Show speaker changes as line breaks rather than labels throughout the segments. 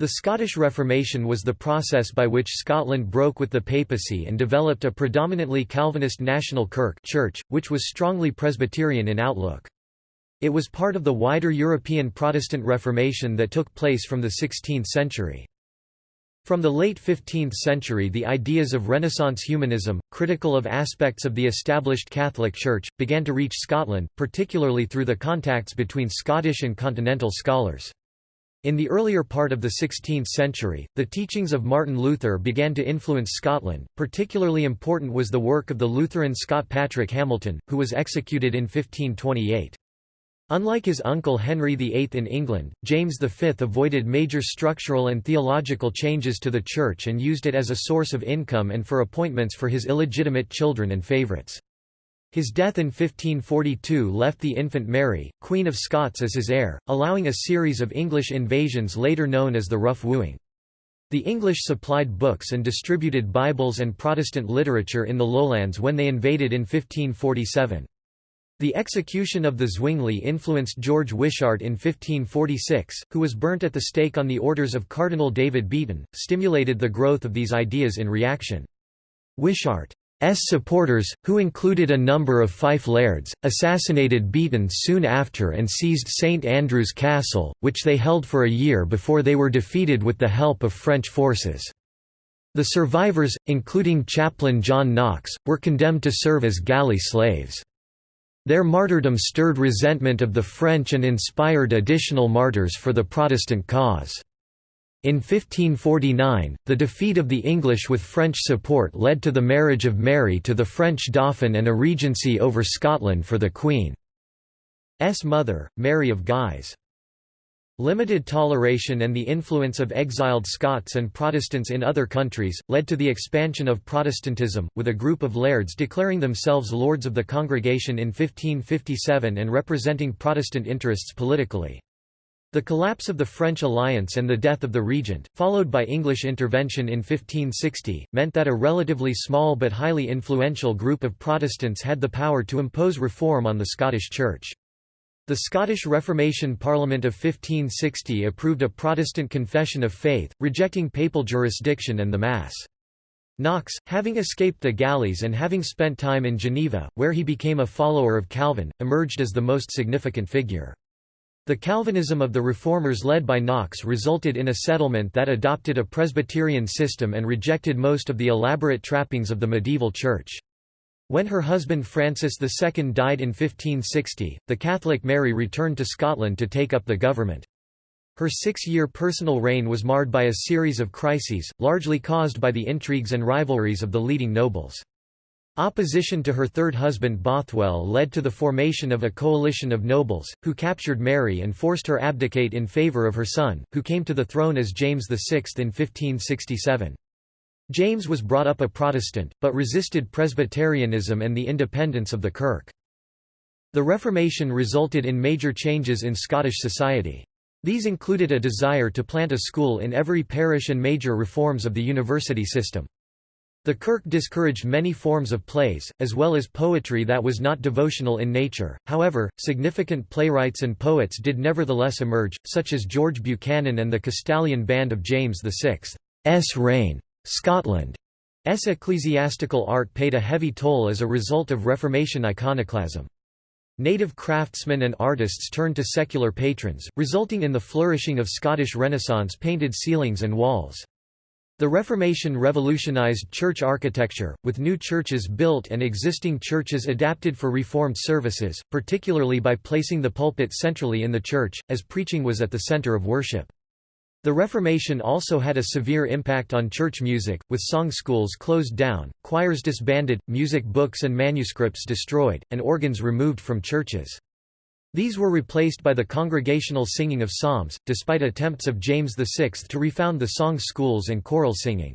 The Scottish Reformation was the process by which Scotland broke with the papacy and developed a predominantly Calvinist national kirk church, which was strongly Presbyterian in outlook. It was part of the wider European Protestant Reformation that took place from the 16th century. From the late 15th century the ideas of Renaissance humanism, critical of aspects of the established Catholic Church, began to reach Scotland, particularly through the contacts between Scottish and continental scholars. In the earlier part of the 16th century, the teachings of Martin Luther began to influence Scotland. Particularly important was the work of the Lutheran Scot Patrick Hamilton, who was executed in 1528. Unlike his uncle Henry VIII in England, James V avoided major structural and theological changes to the Church and used it as a source of income and for appointments for his illegitimate children and favourites. His death in 1542 left the infant Mary, Queen of Scots as his heir, allowing a series of English invasions later known as the Rough Wooing. The English supplied books and distributed Bibles and Protestant literature in the lowlands when they invaded in 1547. The execution of the Zwingli influenced George Wishart in 1546, who was burnt at the stake on the orders of Cardinal David Beaton, stimulated the growth of these ideas in reaction. Wishart supporters, who included a number of Fife lairds, assassinated Beaton soon after and seized St Andrew's Castle, which they held for a year before they were defeated with the help of French forces. The survivors, including chaplain John Knox, were condemned to serve as galley slaves. Their martyrdom stirred resentment of the French and inspired additional martyrs for the Protestant cause. In 1549, the defeat of the English with French support led to the marriage of Mary to the French Dauphin and a regency over Scotland for the Queen's mother, Mary of Guise. Limited toleration and the influence of exiled Scots and Protestants in other countries, led to the expansion of Protestantism, with a group of lairds declaring themselves lords of the congregation in 1557 and representing Protestant interests politically. The collapse of the French alliance and the death of the regent, followed by English intervention in 1560, meant that a relatively small but highly influential group of Protestants had the power to impose reform on the Scottish Church. The Scottish Reformation Parliament of 1560 approved a Protestant confession of faith, rejecting papal jurisdiction and the Mass. Knox, having escaped the galleys and having spent time in Geneva, where he became a follower of Calvin, emerged as the most significant figure. The Calvinism of the reformers led by Knox resulted in a settlement that adopted a Presbyterian system and rejected most of the elaborate trappings of the medieval church. When her husband Francis II died in 1560, the Catholic Mary returned to Scotland to take up the government. Her six-year personal reign was marred by a series of crises, largely caused by the intrigues and rivalries of the leading nobles. Opposition to her third husband Bothwell led to the formation of a coalition of nobles, who captured Mary and forced her abdicate in favour of her son, who came to the throne as James VI in 1567. James was brought up a Protestant, but resisted Presbyterianism and the independence of the Kirk. The Reformation resulted in major changes in Scottish society. These included a desire to plant a school in every parish and major reforms of the university system. The Kirk discouraged many forms of plays, as well as poetry that was not devotional in nature, however, significant playwrights and poets did nevertheless emerge, such as George Buchanan and the Castalian Band of James VI's reign. Scotland's ecclesiastical art paid a heavy toll as a result of Reformation iconoclasm. Native craftsmen and artists turned to secular patrons, resulting in the flourishing of Scottish Renaissance painted ceilings and walls. The Reformation revolutionized church architecture, with new churches built and existing churches adapted for Reformed services, particularly by placing the pulpit centrally in the church, as preaching was at the center of worship. The Reformation also had a severe impact on church music, with song schools closed down, choirs disbanded, music books and manuscripts destroyed, and organs removed from churches. These were replaced by the congregational singing of psalms, despite attempts of James VI to refound the song schools and choral singing.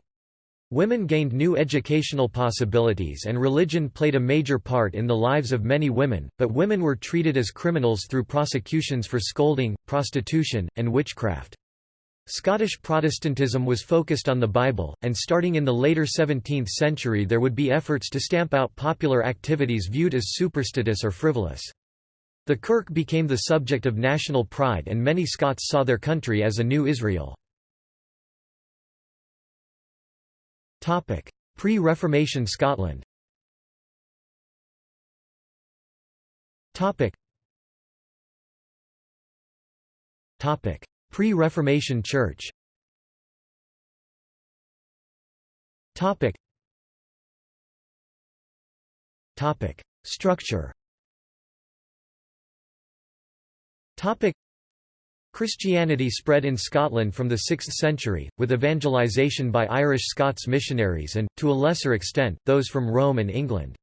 Women gained new educational possibilities and religion played a major part in the lives of many women, but women were treated as criminals through prosecutions for scolding, prostitution, and witchcraft. Scottish Protestantism was focused on the Bible, and starting in the later 17th century there would be efforts to stamp out popular activities viewed as superstitious or frivolous. The Kirk became the subject of national pride and many Scots saw their country as a new Israel. Pre-Reformation Scotland Pre-Reformation Church. Structure Christianity spread in Scotland from the 6th century, with evangelisation by Irish Scots missionaries and, to a lesser extent, those from Rome and England.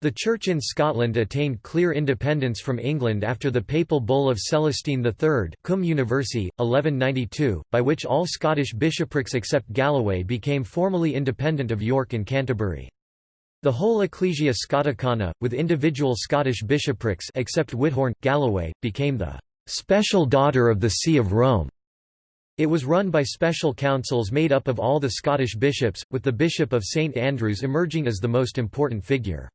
The Church in Scotland attained clear independence from England after the papal bull of Celestine III Cum Universi, 1192, by which all Scottish bishoprics except Galloway became formally independent of York and Canterbury. The whole Ecclesia Scoticana, with individual Scottish bishoprics except Whithorn, Galloway, became the «special daughter of the See of Rome». It was run by special councils made up of all the Scottish bishops, with the Bishop of St Andrews emerging as the most important figure.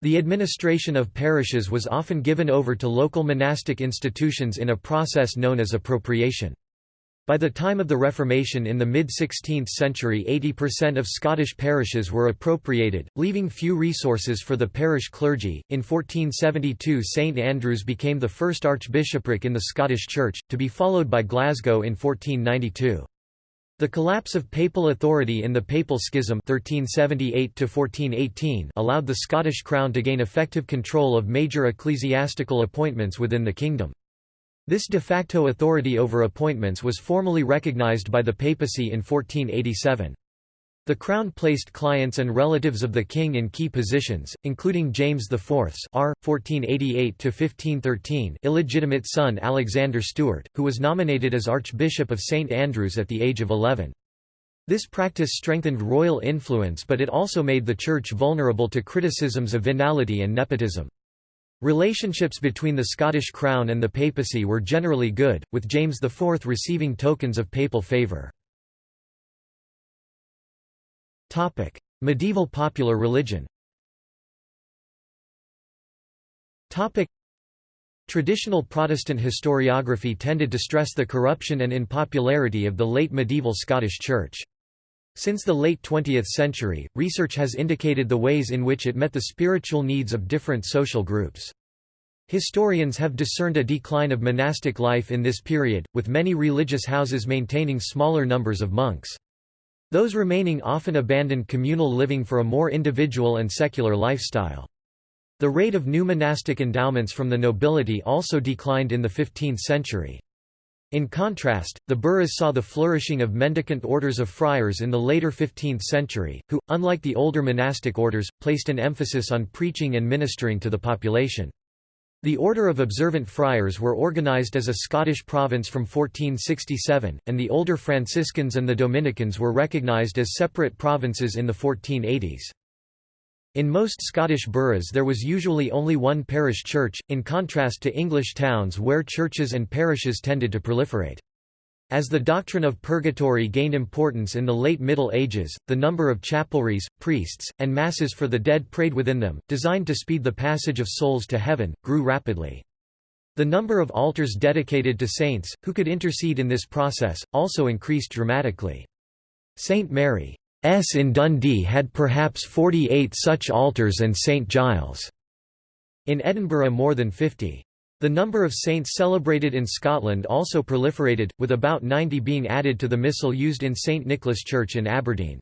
The administration of parishes was often given over to local monastic institutions in a process known as appropriation. By the time of the Reformation in the mid-16th century 80% of Scottish parishes were appropriated, leaving few resources for the parish clergy. In 1472 St Andrews became the first archbishopric in the Scottish Church, to be followed by Glasgow in 1492. The collapse of papal authority in the Papal Schism 1378 allowed the Scottish Crown to gain effective control of major ecclesiastical appointments within the kingdom. This de facto authority over appointments was formally recognised by the papacy in 1487. The Crown placed clients and relatives of the king in key positions, including James IV's R. 1488 illegitimate son Alexander Stewart, who was nominated as Archbishop of St Andrews at the age of 11. This practice strengthened royal influence but it also made the Church vulnerable to criticisms of venality and nepotism. Relationships between the Scottish Crown and the papacy were generally good, with James IV receiving tokens of papal favour. Medieval popular religion. Traditional Protestant historiography tended to stress the corruption and unpopularity of the late medieval Scottish Church. Since the late 20th century, research has indicated the ways in which it met the spiritual needs of different social groups. Historians have discerned a decline of monastic life in this period, with many religious houses maintaining smaller numbers of monks. Those remaining often abandoned communal living for a more individual and secular lifestyle. The rate of new monastic endowments from the nobility also declined in the 15th century. In contrast, the boroughs saw the flourishing of mendicant orders of friars in the later 15th century, who, unlike the older monastic orders, placed an emphasis on preaching and ministering to the population. The Order of Observant Friars were organized as a Scottish province from 1467, and the older Franciscans and the Dominicans were recognized as separate provinces in the 1480s. In most Scottish boroughs there was usually only one parish church, in contrast to English towns where churches and parishes tended to proliferate. As the doctrine of purgatory gained importance in the late Middle Ages, the number of chapelries, priests, and masses for the dead prayed within them, designed to speed the passage of souls to heaven, grew rapidly. The number of altars dedicated to saints, who could intercede in this process, also increased dramatically. St. Mary's in Dundee had perhaps 48 such altars and St. Giles' in Edinburgh more than 50. The number of saints celebrated in Scotland also proliferated, with about 90 being added to the missal used in St Nicholas Church in Aberdeen.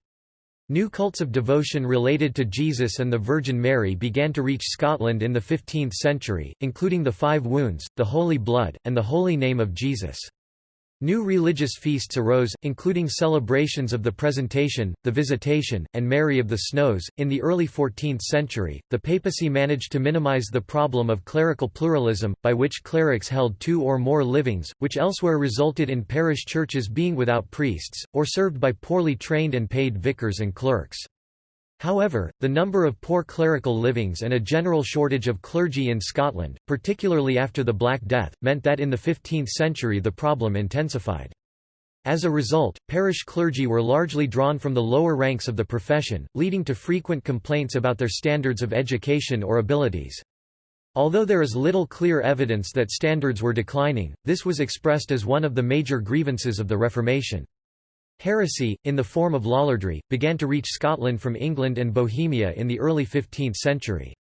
New cults of devotion related to Jesus and the Virgin Mary began to reach Scotland in the 15th century, including the Five Wounds, the Holy Blood, and the Holy Name of Jesus. New religious feasts arose, including celebrations of the Presentation, the Visitation, and Mary of the Snows. In the early 14th century, the papacy managed to minimize the problem of clerical pluralism, by which clerics held two or more livings, which elsewhere resulted in parish churches being without priests, or served by poorly trained and paid vicars and clerks. However, the number of poor clerical livings and a general shortage of clergy in Scotland, particularly after the Black Death, meant that in the 15th century the problem intensified. As a result, parish clergy were largely drawn from the lower ranks of the profession, leading to frequent complaints about their standards of education or abilities. Although there is little clear evidence that standards were declining, this was expressed as one of the major grievances of the Reformation. Heresy, in the form of lollardry, began to reach Scotland from England and Bohemia in the early 15th century.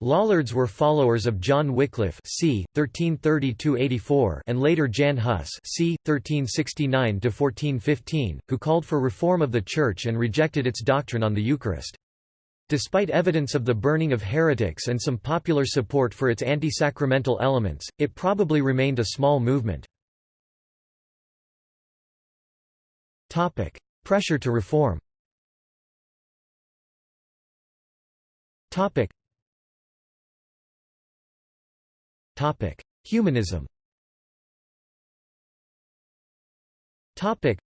Lollards were followers of John Wycliffe c. 1330–84 and later Jan Hus c. 1369–1415, who called for reform of the Church and rejected its doctrine on the Eucharist. Despite evidence of the burning of heretics and some popular support for its anti-sacramental elements, it probably remained a small movement. Pressure to reform. Topic: Humanism. Topic.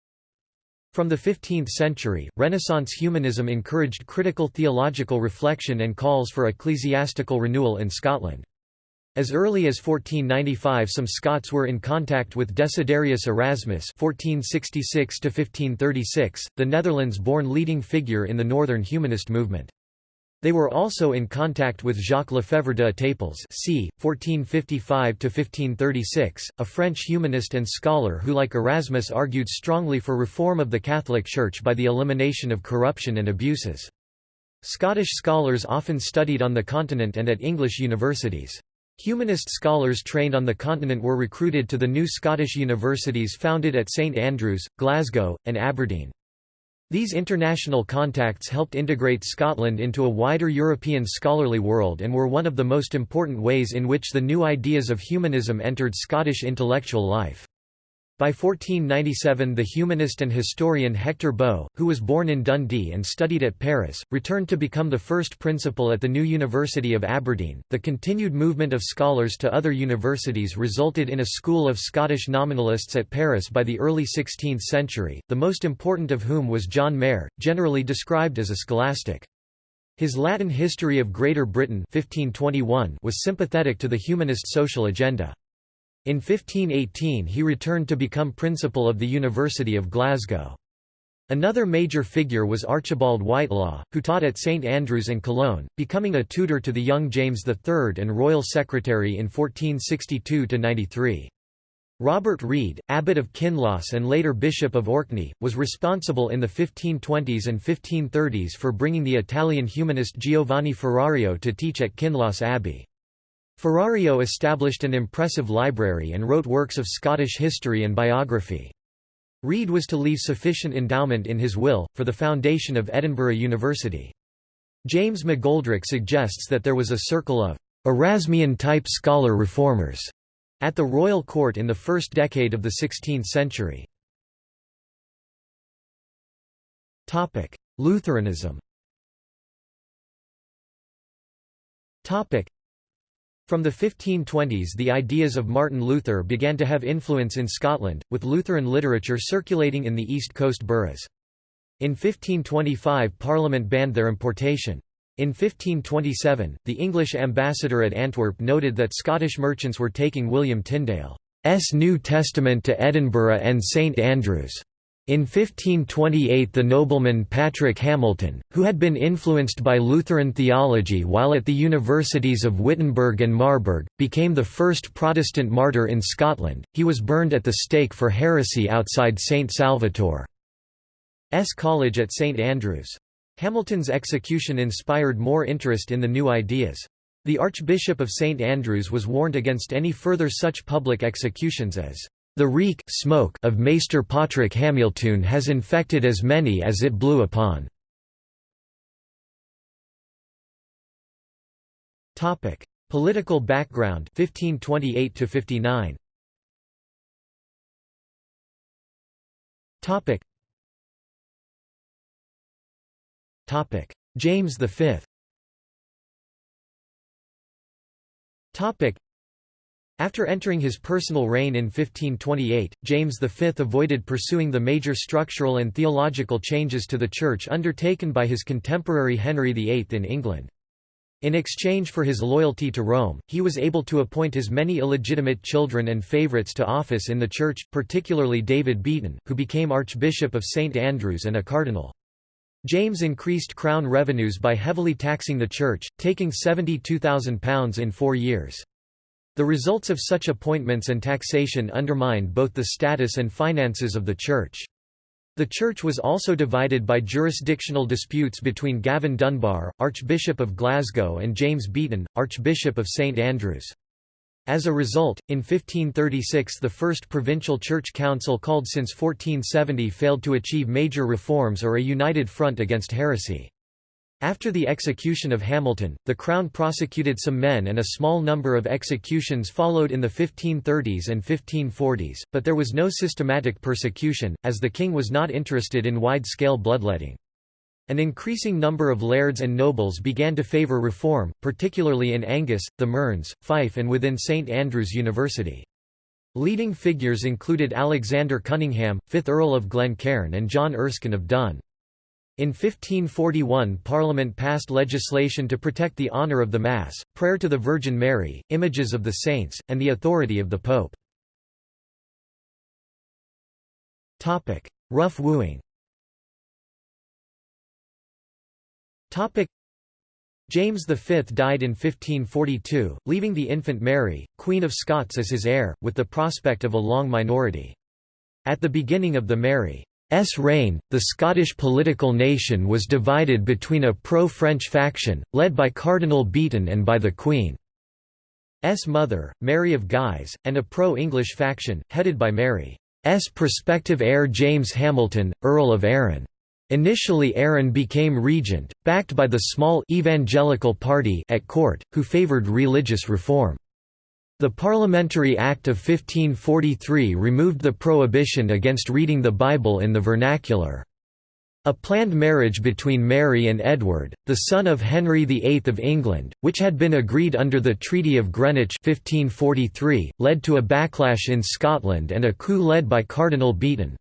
from the 15th century, Renaissance humanism encouraged critical theological reflection and calls for ecclesiastical renewal in Scotland. As early as 1495 some Scots were in contact with Desiderius Erasmus (1466–1536), the Netherlands-born leading figure in the northern humanist movement. They were also in contact with Jacques Lefèvre de Etaples c. 1455–1536, a French humanist and scholar who like Erasmus argued strongly for reform of the Catholic Church by the elimination of corruption and abuses. Scottish scholars often studied on the continent and at English universities. Humanist scholars trained on the continent were recruited to the new Scottish universities founded at St Andrews, Glasgow, and Aberdeen. These international contacts helped integrate Scotland into a wider European scholarly world and were one of the most important ways in which the new ideas of humanism entered Scottish intellectual life. By 1497 the humanist and historian Hector Bow, who was born in Dundee and studied at Paris, returned to become the first principal at the new University of Aberdeen. The continued movement of scholars to other universities resulted in a school of Scottish nominalists at Paris by the early 16th century, the most important of whom was John Mair, generally described as a scholastic. His Latin History of Greater Britain 1521 was sympathetic to the humanist social agenda. In 1518 he returned to become principal of the University of Glasgow. Another major figure was Archibald Whitelaw, who taught at St Andrews and Cologne, becoming a tutor to the young James III and royal secretary in 1462–93. Robert Reid, abbot of Kinloss and later bishop of Orkney, was responsible in the 1520s and 1530s for bringing the Italian humanist Giovanni Ferrario to teach at Kinloss Abbey. Ferrario established an impressive library and wrote works of Scottish history and biography. Reid was to leave sufficient endowment in his will, for the foundation of Edinburgh University. James McGoldrick suggests that there was a circle of Erasmian-type scholar reformers at the royal court in the first decade of the 16th century. Lutheranism from the 1520s the ideas of Martin Luther began to have influence in Scotland, with Lutheran literature circulating in the East Coast boroughs. In 1525 Parliament banned their importation. In 1527, the English ambassador at Antwerp noted that Scottish merchants were taking William Tyndale's New Testament to Edinburgh and St Andrews. In 1528 the nobleman Patrick Hamilton, who had been influenced by Lutheran theology while at the universities of Wittenberg and Marburg, became the first Protestant martyr in Scotland. He was burned at the stake for heresy outside St Salvator's College at St Andrews. Hamilton's execution inspired more interest in the new ideas. The Archbishop of St Andrews was warned against any further such public executions as the reek smoke of Maester Patrick Hamilton has infected as many as it blew upon. Topic: Political background 1528 to 59. Topic. Topic: James V. Topic: after entering his personal reign in 1528, James V avoided pursuing the major structural and theological changes to the Church undertaken by his contemporary Henry VIII in England. In exchange for his loyalty to Rome, he was able to appoint his many illegitimate children and favourites to office in the Church, particularly David Beaton, who became Archbishop of St Andrews and a cardinal. James increased crown revenues by heavily taxing the Church, taking £72,000 in four years. The results of such appointments and taxation undermined both the status and finances of the Church. The church was also divided by jurisdictional disputes between Gavin Dunbar, Archbishop of Glasgow and James Beaton, Archbishop of St Andrews. As a result, in 1536 the first provincial church council called since 1470 failed to achieve major reforms or a united front against heresy. After the execution of Hamilton, the Crown prosecuted some men and a small number of executions followed in the 1530s and 1540s, but there was no systematic persecution, as the king was not interested in wide-scale bloodletting. An increasing number of lairds and nobles began to favour reform, particularly in Angus, the Mearns, Fife and within St Andrews University. Leading figures included Alexander Cunningham, 5th Earl of Glencairn and John Erskine of Dun. In 1541 Parliament passed legislation to protect the honour of the Mass, prayer to the Virgin Mary, images of the saints, and the authority of the Pope. Rough wooing James V died in 1542, leaving the infant Mary, Queen of Scots as his heir, with the prospect of a long minority. At the beginning of the Mary S. Reign, the Scottish political nation was divided between a pro-French faction, led by Cardinal Beaton and by the Queen's mother, Mary of Guise, and a pro-English faction, headed by Mary's prospective heir James Hamilton, Earl of Arran. Initially Arran became regent, backed by the small evangelical party at court, who favoured religious reform. The Parliamentary Act of 1543 removed the prohibition against reading the Bible in the vernacular. A planned marriage between Mary and Edward, the son of Henry VIII of England, which had been agreed under the Treaty of Greenwich 1543, led to a backlash in Scotland and a coup led by Cardinal Beaton.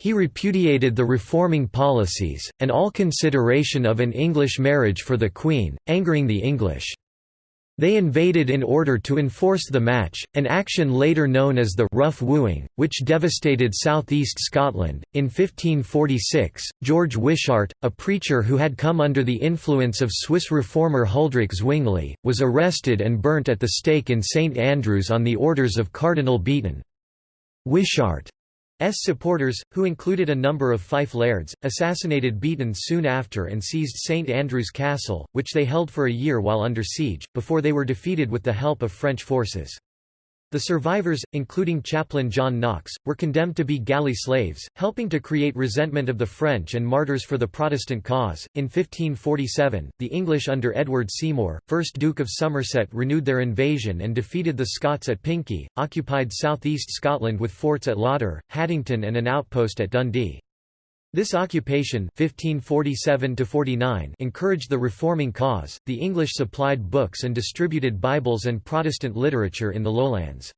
He repudiated the reforming policies, and all consideration of an English marriage for the Queen, angering the English. They invaded in order to enforce the match, an action later known as the Rough Wooing, which devastated southeast Scotland. In 1546, George Wishart, a preacher who had come under the influence of Swiss reformer Huldrych Zwingli, was arrested and burnt at the stake in St Andrews on the orders of Cardinal Beaton. Wishart supporters, who included a number of Fife lairds, assassinated Beaton soon after and seized St Andrews Castle, which they held for a year while under siege, before they were defeated with the help of French forces. The survivors, including chaplain John Knox, were condemned to be galley slaves, helping to create resentment of the French and martyrs for the Protestant cause. In 1547, the English under Edward Seymour, 1st Duke of Somerset, renewed their invasion and defeated the Scots at Pinkie, occupied southeast Scotland with forts at Lauder, Haddington, and an outpost at Dundee. This occupation 1547 encouraged the reforming cause. The English supplied books and distributed Bibles and Protestant literature in the lowlands.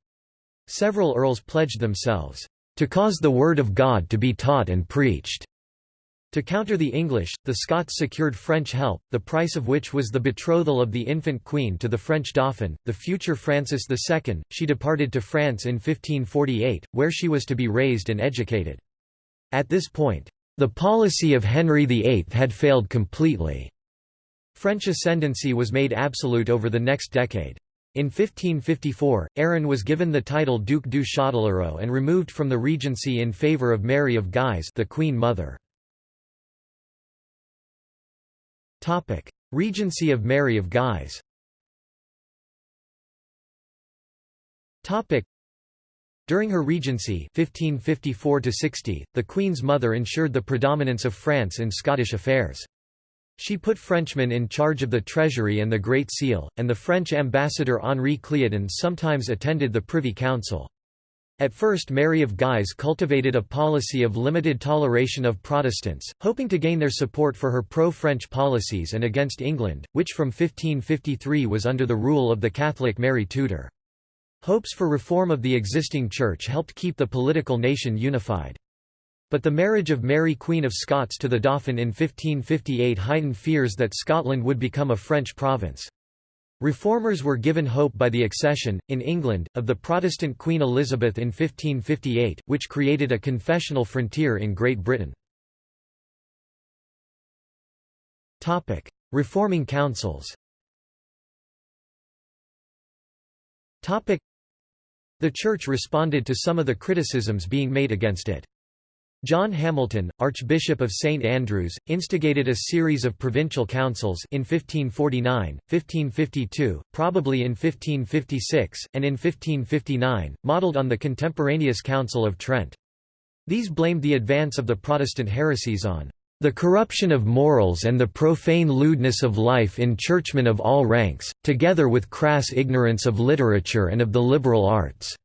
Several earls pledged themselves to cause the word of God to be taught and preached. To counter the English, the Scots secured French help, the price of which was the betrothal of the infant queen to the French dauphin, the future Francis II. She departed to France in 1548, where she was to be raised and educated. At this point, the policy of Henry VIII had failed completely. French ascendancy was made absolute over the next decade. In 1554, Arran was given the title Duc du Châtellerault and removed from the regency in favour of Mary of Guise the Queen Mother. Regency of Mary of Guise during her regency 1554 the Queen's mother ensured the predominance of France in Scottish affairs. She put Frenchmen in charge of the Treasury and the Great Seal, and the French ambassador Henri Cleutin sometimes attended the Privy Council. At first Mary of Guise cultivated a policy of limited toleration of Protestants, hoping to gain their support for her pro-French policies and against England, which from 1553 was under the rule of the Catholic Mary Tudor. Hopes for reform of the existing church helped keep the political nation unified. But the marriage of Mary Queen of Scots to the Dauphin in 1558 heightened fears that Scotland would become a French province. Reformers were given hope by the accession, in England, of the Protestant Queen Elizabeth in 1558, which created a confessional frontier in Great Britain. Reforming councils the Church responded to some of the criticisms being made against it. John Hamilton, Archbishop of St Andrews, instigated a series of provincial councils in 1549, 1552, probably in 1556, and in 1559, modelled on the contemporaneous Council of Trent. These blamed the advance of the Protestant heresies on the corruption of morals and the profane lewdness of life in churchmen of all ranks, together with crass ignorance of literature and of the liberal arts."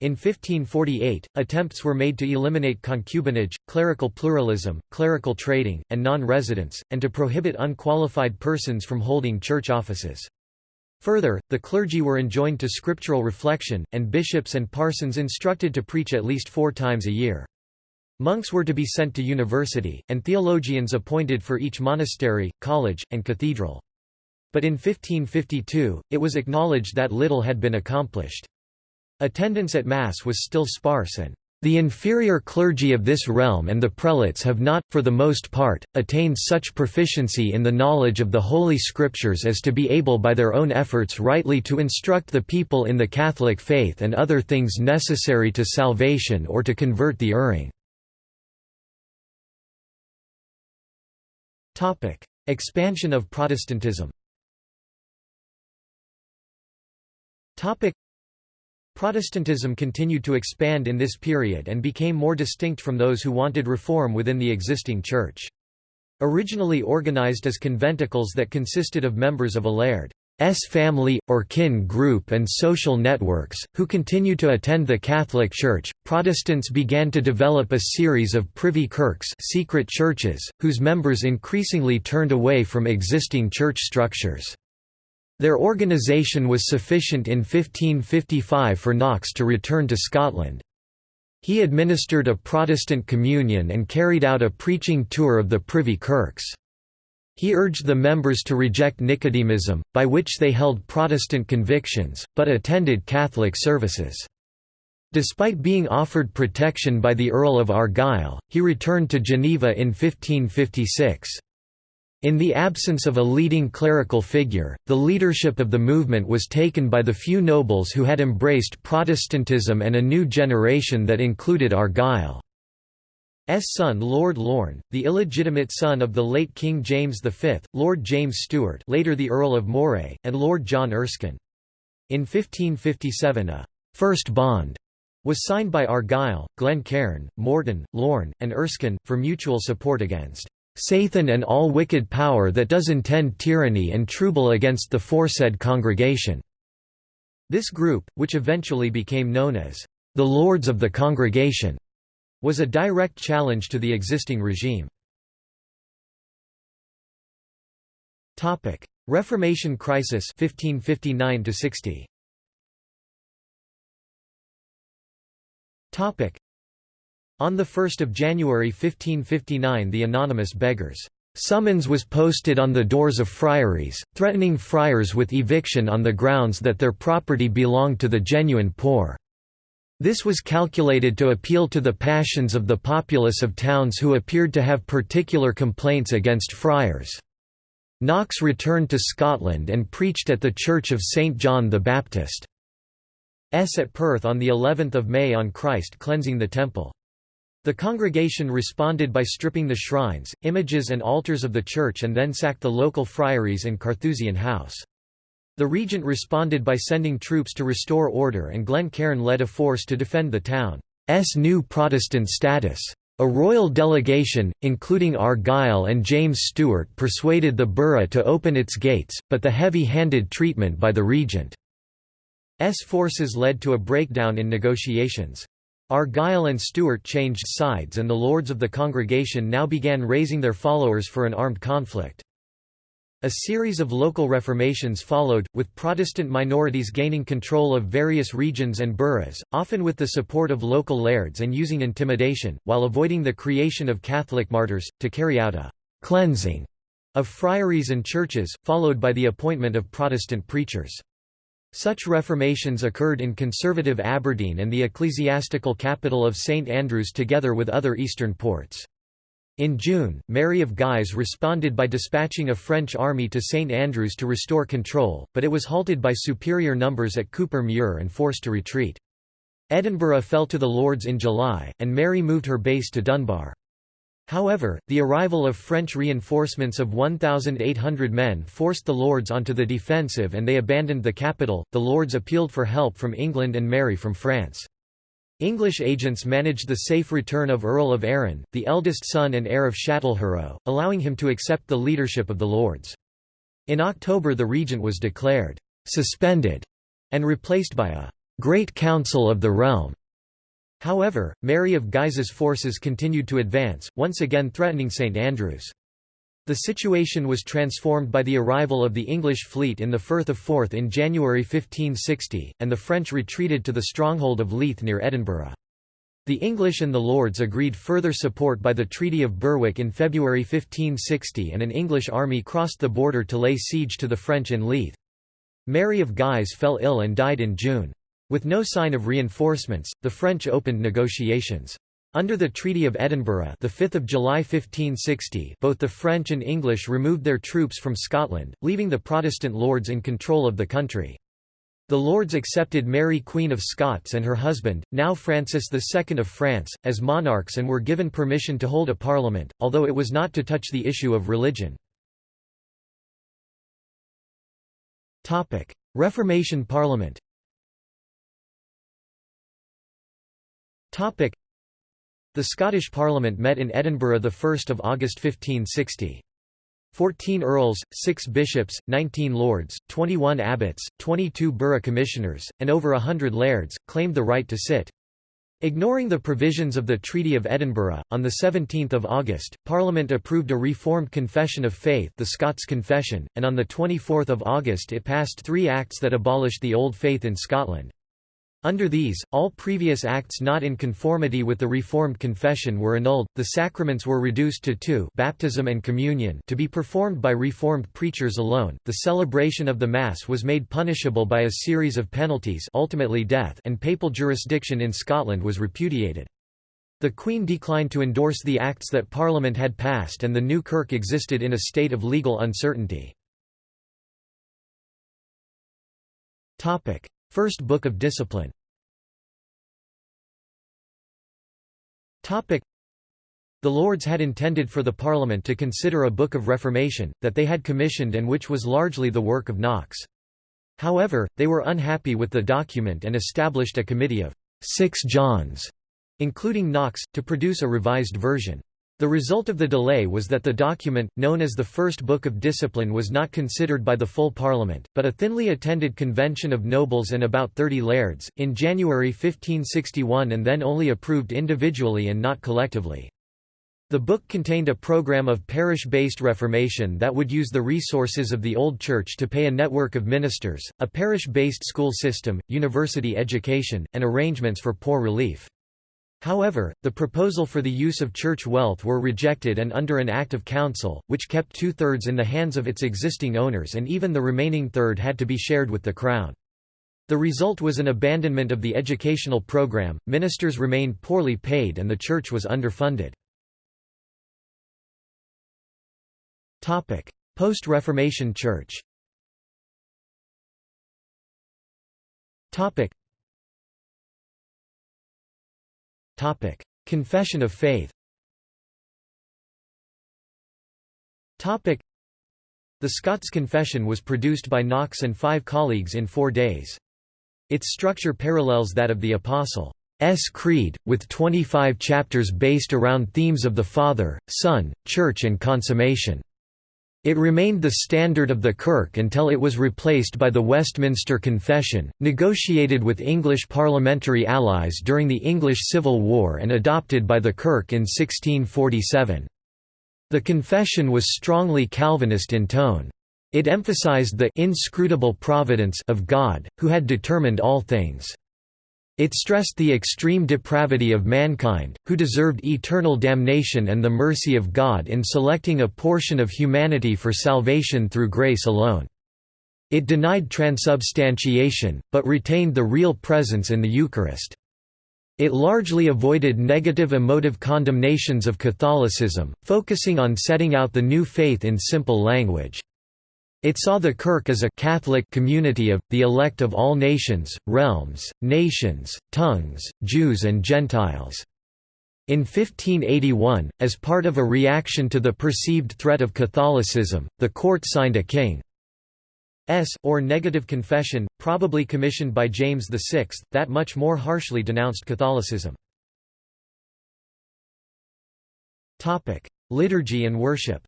In 1548, attempts were made to eliminate concubinage, clerical pluralism, clerical trading, and non-residence, and to prohibit unqualified persons from holding church offices. Further, the clergy were enjoined to scriptural reflection, and bishops and parsons instructed to preach at least four times a year. Monks were to be sent to university, and theologians appointed for each monastery, college, and cathedral. But in 1552, it was acknowledged that little had been accomplished. Attendance at Mass was still sparse and the inferior clergy of this realm and the prelates have not, for the most part, attained such proficiency in the knowledge of the Holy Scriptures as to be able by their own efforts rightly to instruct the people in the Catholic faith and other things necessary to salvation or to convert the erring. Expansion of Protestantism. Protestantism continued to expand in this period and became more distinct from those who wanted reform within the existing church. Originally organized as conventicles that consisted of members of a laird's family, or kin group and social networks, who continue to attend the Catholic Church, Protestants began to develop a series of privy kirks secret churches, whose members increasingly turned away from existing church structures. Their organisation was sufficient in 1555 for Knox to return to Scotland. He administered a Protestant communion and carried out a preaching tour of the Privy Kirks. He urged the members to reject Nicodemism, by which they held Protestant convictions, but attended Catholic services. Despite being offered protection by the Earl of Argyll, he returned to Geneva in 1556. In the absence of a leading clerical figure, the leadership of the movement was taken by the few nobles who had embraced Protestantism and a new generation that included Argyll's son Lord Lorne, the illegitimate son of the late King James V, Lord James Stuart later the Earl of Moray, and Lord John Erskine. In 1557 a first bond» was signed by Argyll, Glencairn, Morton, Lorne, and Erskine, for mutual support against Sathan and all wicked power that does intend tyranny and trouble against the foresaid congregation." This group, which eventually became known as the Lords of the Congregation, was a direct challenge to the existing regime. Topic: Reformation crisis 1559 60. Topic: On 1 January 1559 the anonymous beggars' summons was posted on the doors of friaries, threatening friars with eviction on the grounds that their property belonged to the genuine poor. This was calculated to appeal to the passions of the populace of towns who appeared to have particular complaints against friars. Knox returned to Scotland and preached at the Church of St John the Baptist. S at Perth on the 11th of May on Christ cleansing the temple. The congregation responded by stripping the shrines, images and altars of the church and then sacked the local friaries and Carthusian house. The regent responded by sending troops to restore order and Glencairn led a force to defend the town's new Protestant status. A royal delegation, including Argyll and James Stuart persuaded the borough to open its gates, but the heavy-handed treatment by the regent's forces led to a breakdown in negotiations. Argyll and Stuart changed sides and the lords of the congregation now began raising their followers for an armed conflict. A series of local reformations followed, with Protestant minorities gaining control of various regions and boroughs, often with the support of local lairds and using intimidation, while avoiding the creation of Catholic martyrs, to carry out a «cleansing» of friaries and churches, followed by the appointment of Protestant preachers. Such reformations occurred in conservative Aberdeen and the ecclesiastical capital of St Andrews together with other eastern ports. In June, Mary of Guise responded by dispatching a French army to St Andrews to restore control, but it was halted by superior numbers at Cupar Muir and forced to retreat. Edinburgh fell to the Lords in July, and Mary moved her base to Dunbar. However, the arrival of French reinforcements of 1,800 men forced the Lords onto the defensive and they abandoned the capital. The Lords appealed for help from England and Mary from France. English agents managed the safe return of Earl of Arran, the eldest son and heir of Châtellerault, allowing him to accept the leadership of the Lords. In October the regent was declared «suspended» and replaced by a «Great Council of the Realm». However, Mary of Guise's forces continued to advance, once again threatening St Andrews. The situation was transformed by the arrival of the English fleet in the Firth of Forth in January 1560, and the French retreated to the stronghold of Leith near Edinburgh. The English and the Lords agreed further support by the Treaty of Berwick in February 1560 and an English army crossed the border to lay siege to the French in Leith. Mary of Guise fell ill and died in June. With no sign of reinforcements, the French opened negotiations. Under the Treaty of Edinburgh, the 5th of July 1560, both the French and English removed their troops from Scotland, leaving the Protestant lords in control of the country. The lords accepted Mary Queen of Scots and her husband, now Francis II of France, as monarchs and were given permission to hold a parliament, although it was not to touch the issue of religion. Reformation Parliament the Scottish Parliament met in Edinburgh 1 August 1560. Fourteen earls, six bishops, nineteen lords, twenty-one abbots, twenty-two borough commissioners, and over a hundred lairds, claimed the right to sit. Ignoring the provisions of the Treaty of Edinburgh, on 17 August, Parliament approved a reformed Confession of Faith the Scots Confession, and on 24 August it passed three acts that abolished the Old Faith in Scotland. Under these, all previous acts not in conformity with the Reformed Confession were annulled, the sacraments were reduced to two baptism and communion to be performed by Reformed preachers alone, the celebration of the Mass was made punishable by a series of penalties ultimately death and papal jurisdiction in Scotland was repudiated. The Queen declined to endorse the acts that Parliament had passed and the new Kirk existed in a state of legal uncertainty. First Book of Discipline The Lords had intended for the Parliament to consider a Book of Reformation, that they had commissioned and which was largely the work of Knox. However, they were unhappy with the document and established a committee of Six Johns, including Knox, to produce a revised version. The result of the delay was that the document, known as the First Book of Discipline was not considered by the full Parliament, but a thinly attended convention of nobles and about 30 lairds, in January 1561 and then only approved individually and not collectively. The book contained a program of parish-based reformation that would use the resources of the Old Church to pay a network of ministers, a parish-based school system, university education, and arrangements for poor relief. However, the proposal for the use of church wealth were rejected and under an Act of Council, which kept two-thirds in the hands of its existing owners and even the remaining third had to be shared with the Crown. The result was an abandonment of the educational program, ministers remained poorly paid and the church was underfunded. Post-Reformation Church Topic: Confession of Faith. Topic: The Scots Confession was produced by Knox and five colleagues in four days. Its structure parallels that of the Apostles' Creed, with 25 chapters based around themes of the Father, Son, Church and Consummation. It remained the standard of the Kirk until it was replaced by the Westminster Confession, negotiated with English parliamentary allies during the English Civil War and adopted by the Kirk in 1647. The confession was strongly Calvinist in tone. It emphasized the inscrutable providence of God, who had determined all things. It stressed the extreme depravity of mankind, who deserved eternal damnation and the mercy of God in selecting a portion of humanity for salvation through grace alone. It denied transubstantiation, but retained the real presence in the Eucharist. It largely avoided negative emotive condemnations of Catholicism, focusing on setting out the new faith in simple language. It saw the Kirk as a Catholic community of, the elect of all nations, realms, nations, tongues, Jews and Gentiles. In 1581, as part of a reaction to the perceived threat of Catholicism, the court signed a king's or negative confession, probably commissioned by James VI, that much more harshly denounced Catholicism. Liturgy and worship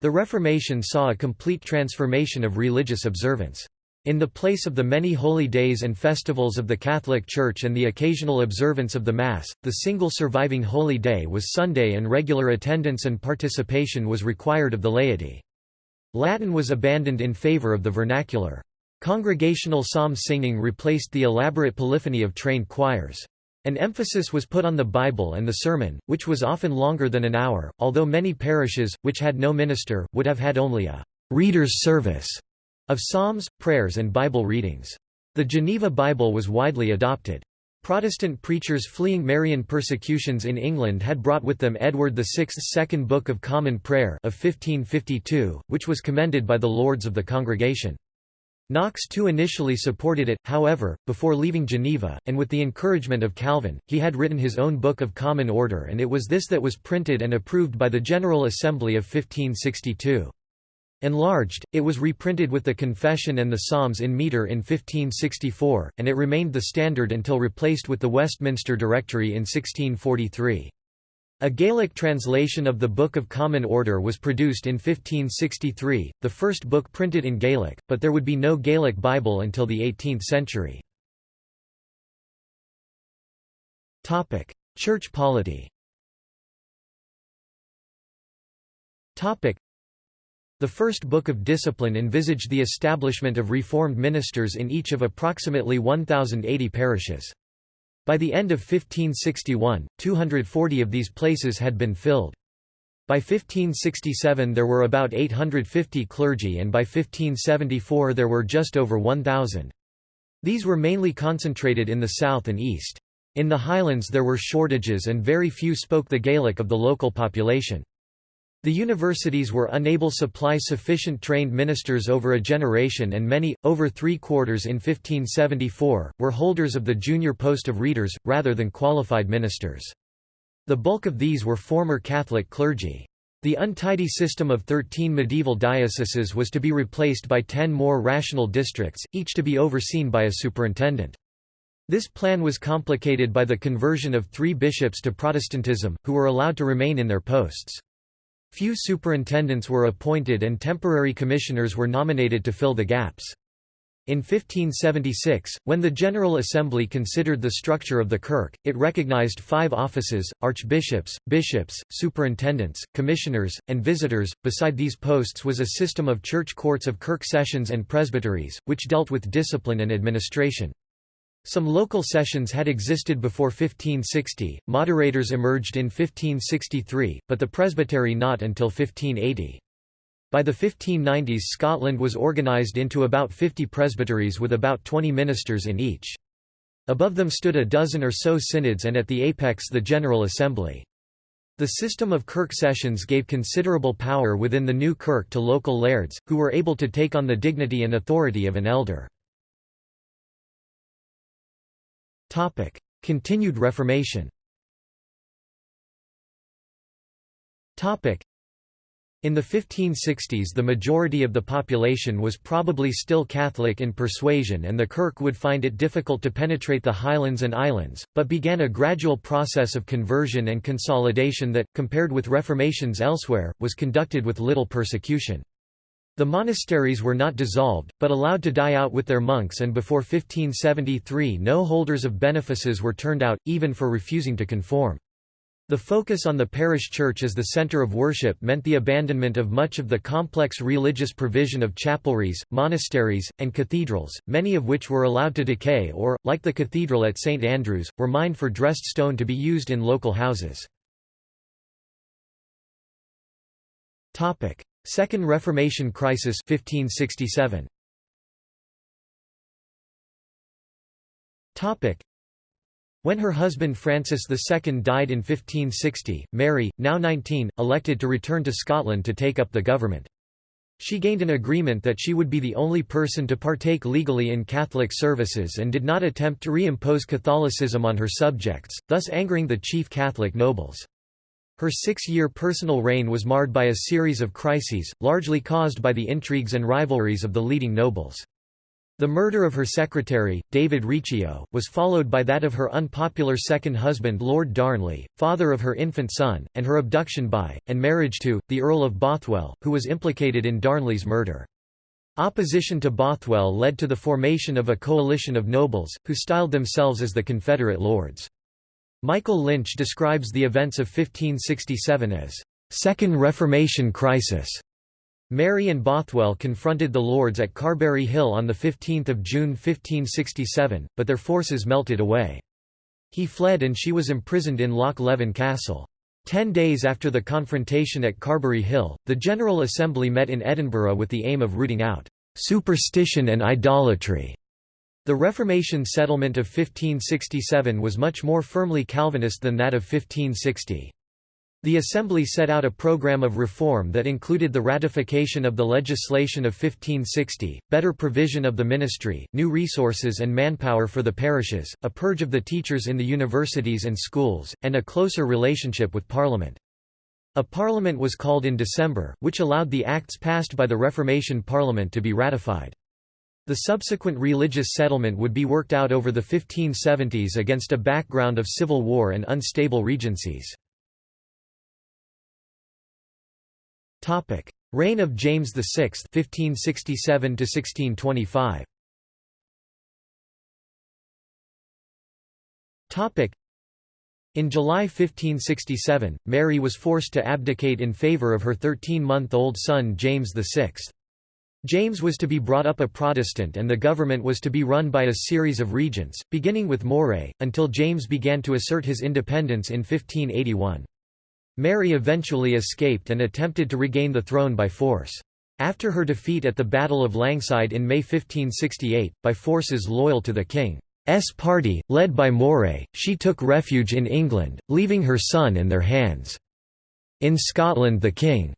The Reformation saw a complete transformation of religious observance. In the place of the many holy days and festivals of the Catholic Church and the occasional observance of the Mass, the single surviving holy day was Sunday and regular attendance and participation was required of the laity. Latin was abandoned in favor of the vernacular. Congregational psalm singing replaced the elaborate polyphony of trained choirs. An emphasis was put on the Bible and the sermon, which was often longer than an hour, although many parishes, which had no minister, would have had only a «reader's service» of psalms, prayers and Bible readings. The Geneva Bible was widely adopted. Protestant preachers fleeing Marian persecutions in England had brought with them Edward VI's Second Book of Common Prayer of 1552, which was commended by the Lords of the Congregation. Knox too initially supported it, however, before leaving Geneva, and with the encouragement of Calvin, he had written his own Book of Common Order and it was this that was printed and approved by the General Assembly of 1562. Enlarged, it was reprinted with the Confession and the Psalms in metre in 1564, and it remained the standard until replaced with the Westminster Directory in 1643. A Gaelic translation of the Book of Common Order was produced in 1563, the first book printed in Gaelic, but there would be no Gaelic Bible until the 18th century. Church polity The first Book of Discipline envisaged the establishment of reformed ministers in each of approximately 1,080 parishes. By the end of 1561, 240 of these places had been filled. By 1567 there were about 850 clergy and by 1574 there were just over 1,000. These were mainly concentrated in the south and east. In the highlands there were shortages and very few spoke the Gaelic of the local population. The universities were unable to supply sufficient trained ministers over a generation and many, over three-quarters in 1574, were holders of the junior post of readers, rather than qualified ministers. The bulk of these were former Catholic clergy. The untidy system of 13 medieval dioceses was to be replaced by 10 more rational districts, each to be overseen by a superintendent. This plan was complicated by the conversion of three bishops to Protestantism, who were allowed to remain in their posts. Few superintendents were appointed and temporary commissioners were nominated to fill the gaps. In 1576, when the General Assembly considered the structure of the Kirk, it recognized five offices, archbishops, bishops, superintendents, commissioners, and visitors. Beside these posts was a system of church courts of Kirk sessions and presbyteries, which dealt with discipline and administration. Some local sessions had existed before 1560, moderators emerged in 1563, but the presbytery not until 1580. By the 1590s Scotland was organised into about 50 presbyteries with about 20 ministers in each. Above them stood a dozen or so synods and at the apex the General Assembly. The system of kirk sessions gave considerable power within the new kirk to local lairds, who were able to take on the dignity and authority of an elder. Continued Reformation Topic: in the 1560s the majority of the population was probably still Catholic in persuasion and the Kirk would find it difficult to penetrate the highlands and islands, but began a gradual process of conversion and consolidation that, compared with reformations elsewhere, was conducted with little persecution. The monasteries were not dissolved, but allowed to die out with their monks and before 1573 no holders of benefices were turned out, even for refusing to conform. The focus on the parish church as the center of worship meant the abandonment of much of the complex religious provision of chapelries, monasteries, and cathedrals, many of which were allowed to decay or, like the cathedral at St Andrews, were mined for dressed stone to be used in local houses. Second Reformation crisis 1567. Topic. When her husband Francis II died in 1560, Mary, now 19, elected to return to Scotland to take up the government. She gained an agreement that she would be the only person to partake legally in Catholic services and did not attempt to reimpose Catholicism on her subjects, thus angering the chief Catholic nobles. Her six-year personal reign was marred by a series of crises, largely caused by the intrigues and rivalries of the leading nobles. The murder of her secretary, David Riccio, was followed by that of her unpopular second husband Lord Darnley, father of her infant son, and her abduction by, and marriage to, the Earl of Bothwell, who was implicated in Darnley's murder. Opposition to Bothwell led to the formation of a coalition of nobles, who styled themselves as the Confederate Lords. Michael Lynch describes the events of 1567 as, Second Reformation Crisis", Mary and Bothwell confronted the Lords at Carberry Hill on 15 June 1567, but their forces melted away. He fled and she was imprisoned in Loch Leven Castle. Ten days after the confrontation at Carberry Hill, the General Assembly met in Edinburgh with the aim of rooting out "...superstition and idolatry." The Reformation settlement of 1567 was much more firmly Calvinist than that of 1560. The Assembly set out a program of reform that included the ratification of the legislation of 1560, better provision of the ministry, new resources and manpower for the parishes, a purge of the teachers in the universities and schools, and a closer relationship with Parliament. A Parliament was called in December, which allowed the acts passed by the Reformation Parliament to be ratified. The subsequent religious settlement would be worked out over the 1570s against a background of civil war and unstable regencies. Reign of James VI (1567 to 1625). Topic: In July 1567, Mary was forced to abdicate in favour of her 13-month-old son James VI. James was to be brought up a Protestant and the government was to be run by a series of regents, beginning with Moray, until James began to assert his independence in 1581. Mary eventually escaped and attempted to regain the throne by force. After her defeat at the Battle of Langside in May 1568, by forces loyal to the king's party, led by Moray, she took refuge in England, leaving her son in their hands. In Scotland the king's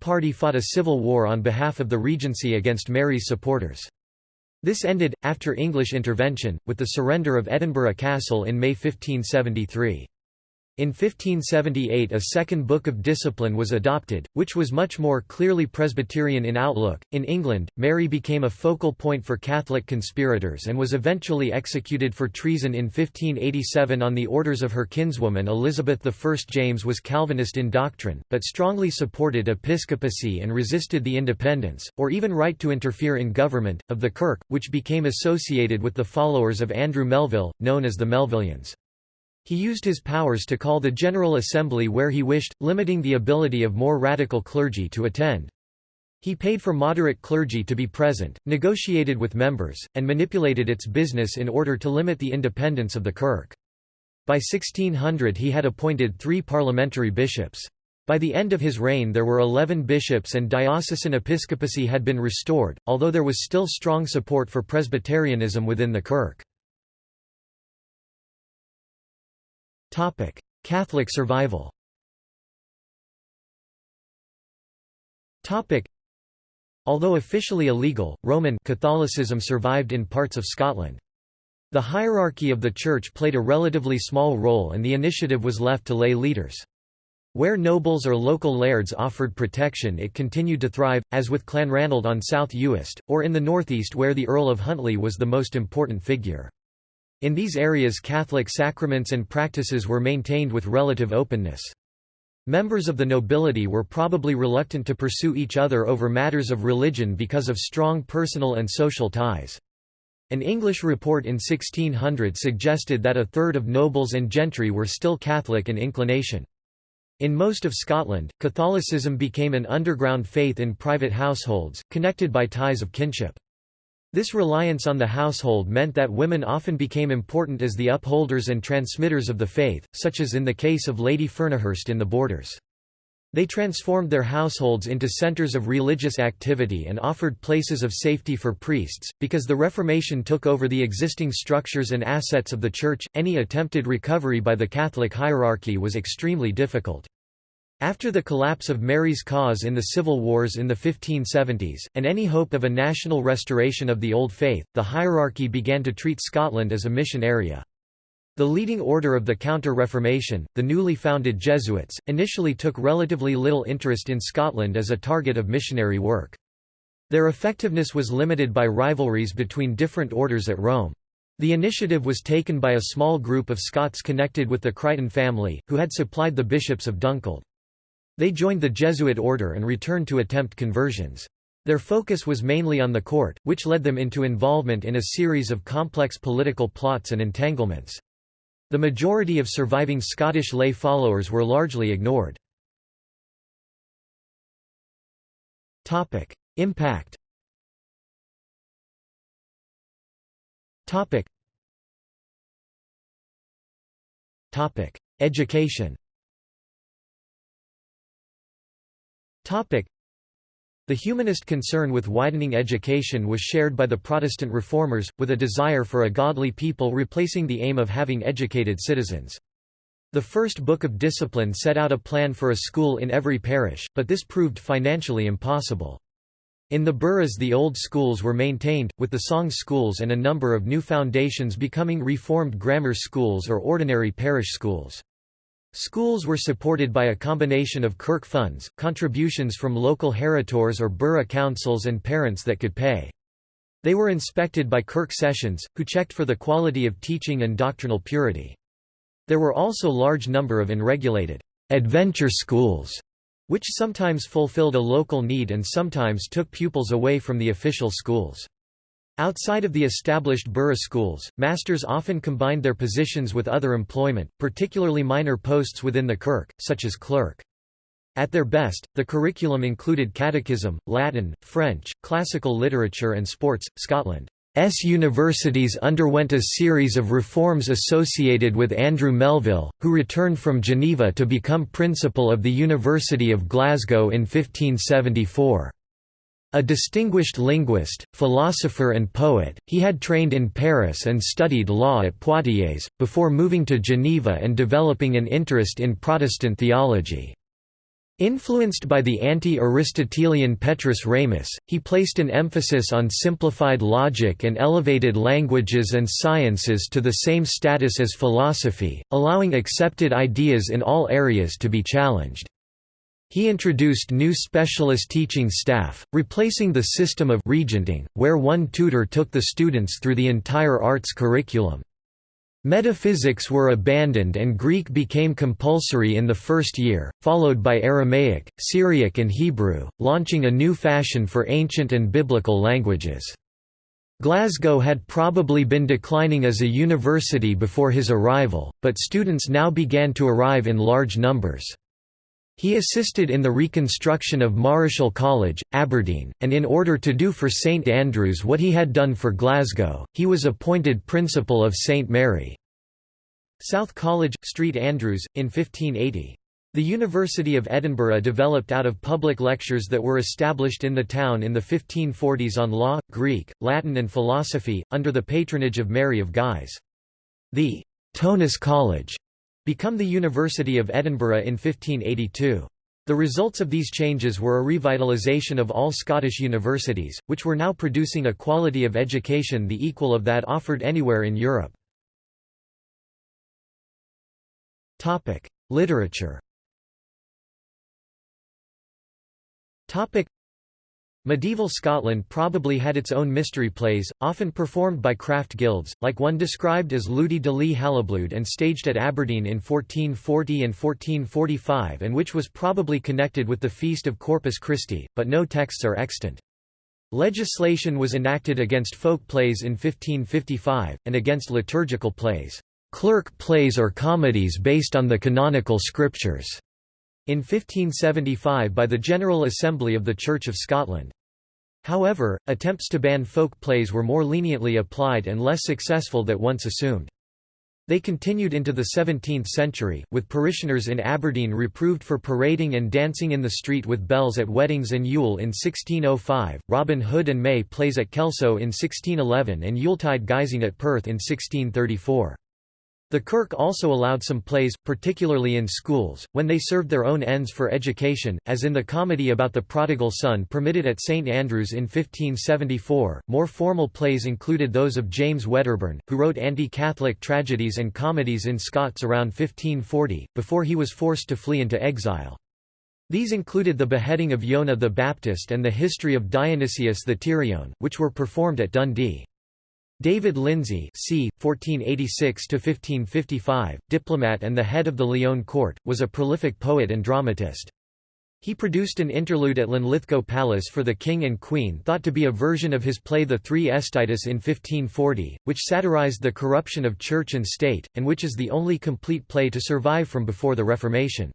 party fought a civil war on behalf of the regency against Mary's supporters. This ended, after English intervention, with the surrender of Edinburgh Castle in May 1573. In 1578 a second Book of Discipline was adopted, which was much more clearly Presbyterian in outlook. In England, Mary became a focal point for Catholic conspirators and was eventually executed for treason in 1587 on the orders of her kinswoman Elizabeth I. James was Calvinist in doctrine, but strongly supported episcopacy and resisted the independence, or even right to interfere in government, of the Kirk, which became associated with the followers of Andrew Melville, known as the Melvillians. He used his powers to call the General Assembly where he wished, limiting the ability of more radical clergy to attend. He paid for moderate clergy to be present, negotiated with members, and manipulated its business in order to limit the independence of the Kirk. By 1600 he had appointed three parliamentary bishops. By the end of his reign there were eleven bishops and diocesan episcopacy had been restored, although there was still strong support for Presbyterianism within the Kirk. Catholic survival Although officially illegal, Roman Catholicism survived in parts of Scotland. The hierarchy of the Church played a relatively small role and the initiative was left to lay leaders. Where nobles or local lairds offered protection it continued to thrive, as with Clanranald on South Uist, or in the northeast where the Earl of Huntly was the most important figure. In these areas Catholic sacraments and practices were maintained with relative openness. Members of the nobility were probably reluctant to pursue each other over matters of religion because of strong personal and social ties. An English report in 1600 suggested that a third of nobles and gentry were still Catholic in inclination. In most of Scotland, Catholicism became an underground faith in private households, connected by ties of kinship. This reliance on the household meant that women often became important as the upholders and transmitters of the faith, such as in the case of Lady Fernihurst in The Borders. They transformed their households into centers of religious activity and offered places of safety for priests. Because the Reformation took over the existing structures and assets of the Church, any attempted recovery by the Catholic hierarchy was extremely difficult. After the collapse of Mary's cause in the civil wars in the 1570s, and any hope of a national restoration of the Old Faith, the hierarchy began to treat Scotland as a mission area. The leading order of the Counter-Reformation, the newly founded Jesuits, initially took relatively little interest in Scotland as a target of missionary work. Their effectiveness was limited by rivalries between different orders at Rome. The initiative was taken by a small group of Scots connected with the Crichton family, who had supplied the bishops of Dunkeld. They joined the Jesuit order and returned to attempt conversions. Their focus was mainly on the court, which led them into involvement in a series of complex political plots and entanglements. The majority of surviving Scottish lay followers were largely ignored. Impact Education the humanist concern with widening education was shared by the Protestant reformers, with a desire for a godly people replacing the aim of having educated citizens. The first Book of Discipline set out a plan for a school in every parish, but this proved financially impossible. In the boroughs the old schools were maintained, with the song schools and a number of new foundations becoming reformed grammar schools or ordinary parish schools. Schools were supported by a combination of kirk funds, contributions from local heritors or borough councils and parents that could pay. They were inspected by kirk sessions, who checked for the quality of teaching and doctrinal purity. There were also large number of unregulated adventure schools, which sometimes fulfilled a local need and sometimes took pupils away from the official schools. Outside of the established borough schools, masters often combined their positions with other employment, particularly minor posts within the kirk, such as clerk. At their best, the curriculum included catechism, Latin, French, classical literature and sports. Scotland's universities underwent a series of reforms associated with Andrew Melville, who returned from Geneva to become principal of the University of Glasgow in 1574. A distinguished linguist, philosopher and poet, he had trained in Paris and studied law at Poitiers, before moving to Geneva and developing an interest in Protestant theology. Influenced by the anti-Aristotelian Petrus Ramus, he placed an emphasis on simplified logic and elevated languages and sciences to the same status as philosophy, allowing accepted ideas in all areas to be challenged. He introduced new specialist teaching staff, replacing the system of regenting, where one tutor took the students through the entire arts curriculum. Metaphysics were abandoned and Greek became compulsory in the first year, followed by Aramaic, Syriac and Hebrew, launching a new fashion for ancient and biblical languages. Glasgow had probably been declining as a university before his arrival, but students now began to arrive in large numbers. He assisted in the reconstruction of Marischal College, Aberdeen, and in order to do for St Andrews what he had done for Glasgow, he was appointed Principal of St Mary. South College, St Andrews, in 1580. The University of Edinburgh developed out of public lectures that were established in the town in the 1540s on law, Greek, Latin and philosophy, under the patronage of Mary of Guise. The Tounis College become the University of Edinburgh in 1582. The results of these changes were a revitalisation of all Scottish universities, which were now producing a quality of education the equal of that offered anywhere in Europe. Literature Medieval Scotland probably had its own mystery plays, often performed by craft guilds, like one described as Ludi de Ly Haliblude and staged at Aberdeen in 1440 and 1445 and which was probably connected with the feast of Corpus Christi, but no texts are extant. Legislation was enacted against folk plays in 1555, and against liturgical plays, clerk plays or comedies based on the canonical scriptures. In 1575 by the General Assembly of the Church of Scotland. However, attempts to ban folk plays were more leniently applied and less successful than once assumed. They continued into the 17th century, with parishioners in Aberdeen reproved for parading and dancing in the street with bells at weddings and Yule in 1605, Robin Hood and May plays at Kelso in 1611 and Yuletide guising at Perth in 1634. The Kirk also allowed some plays, particularly in schools, when they served their own ends for education, as in the comedy about the prodigal son permitted at St Andrews in 1574. More formal plays included those of James Wedderburn, who wrote anti-Catholic tragedies and comedies in Scots around 1540, before he was forced to flee into exile. These included the beheading of Jonah the Baptist and the history of Dionysius the Tyraonne, which were performed at Dundee. David Lindsay c. 1486–1555, diplomat and the head of the Lyon court, was a prolific poet and dramatist. He produced an interlude at Linlithgow Palace for the king and queen thought to be a version of his play The Three Estaitis in 1540, which satirized the corruption of church and state, and which is the only complete play to survive from before the Reformation.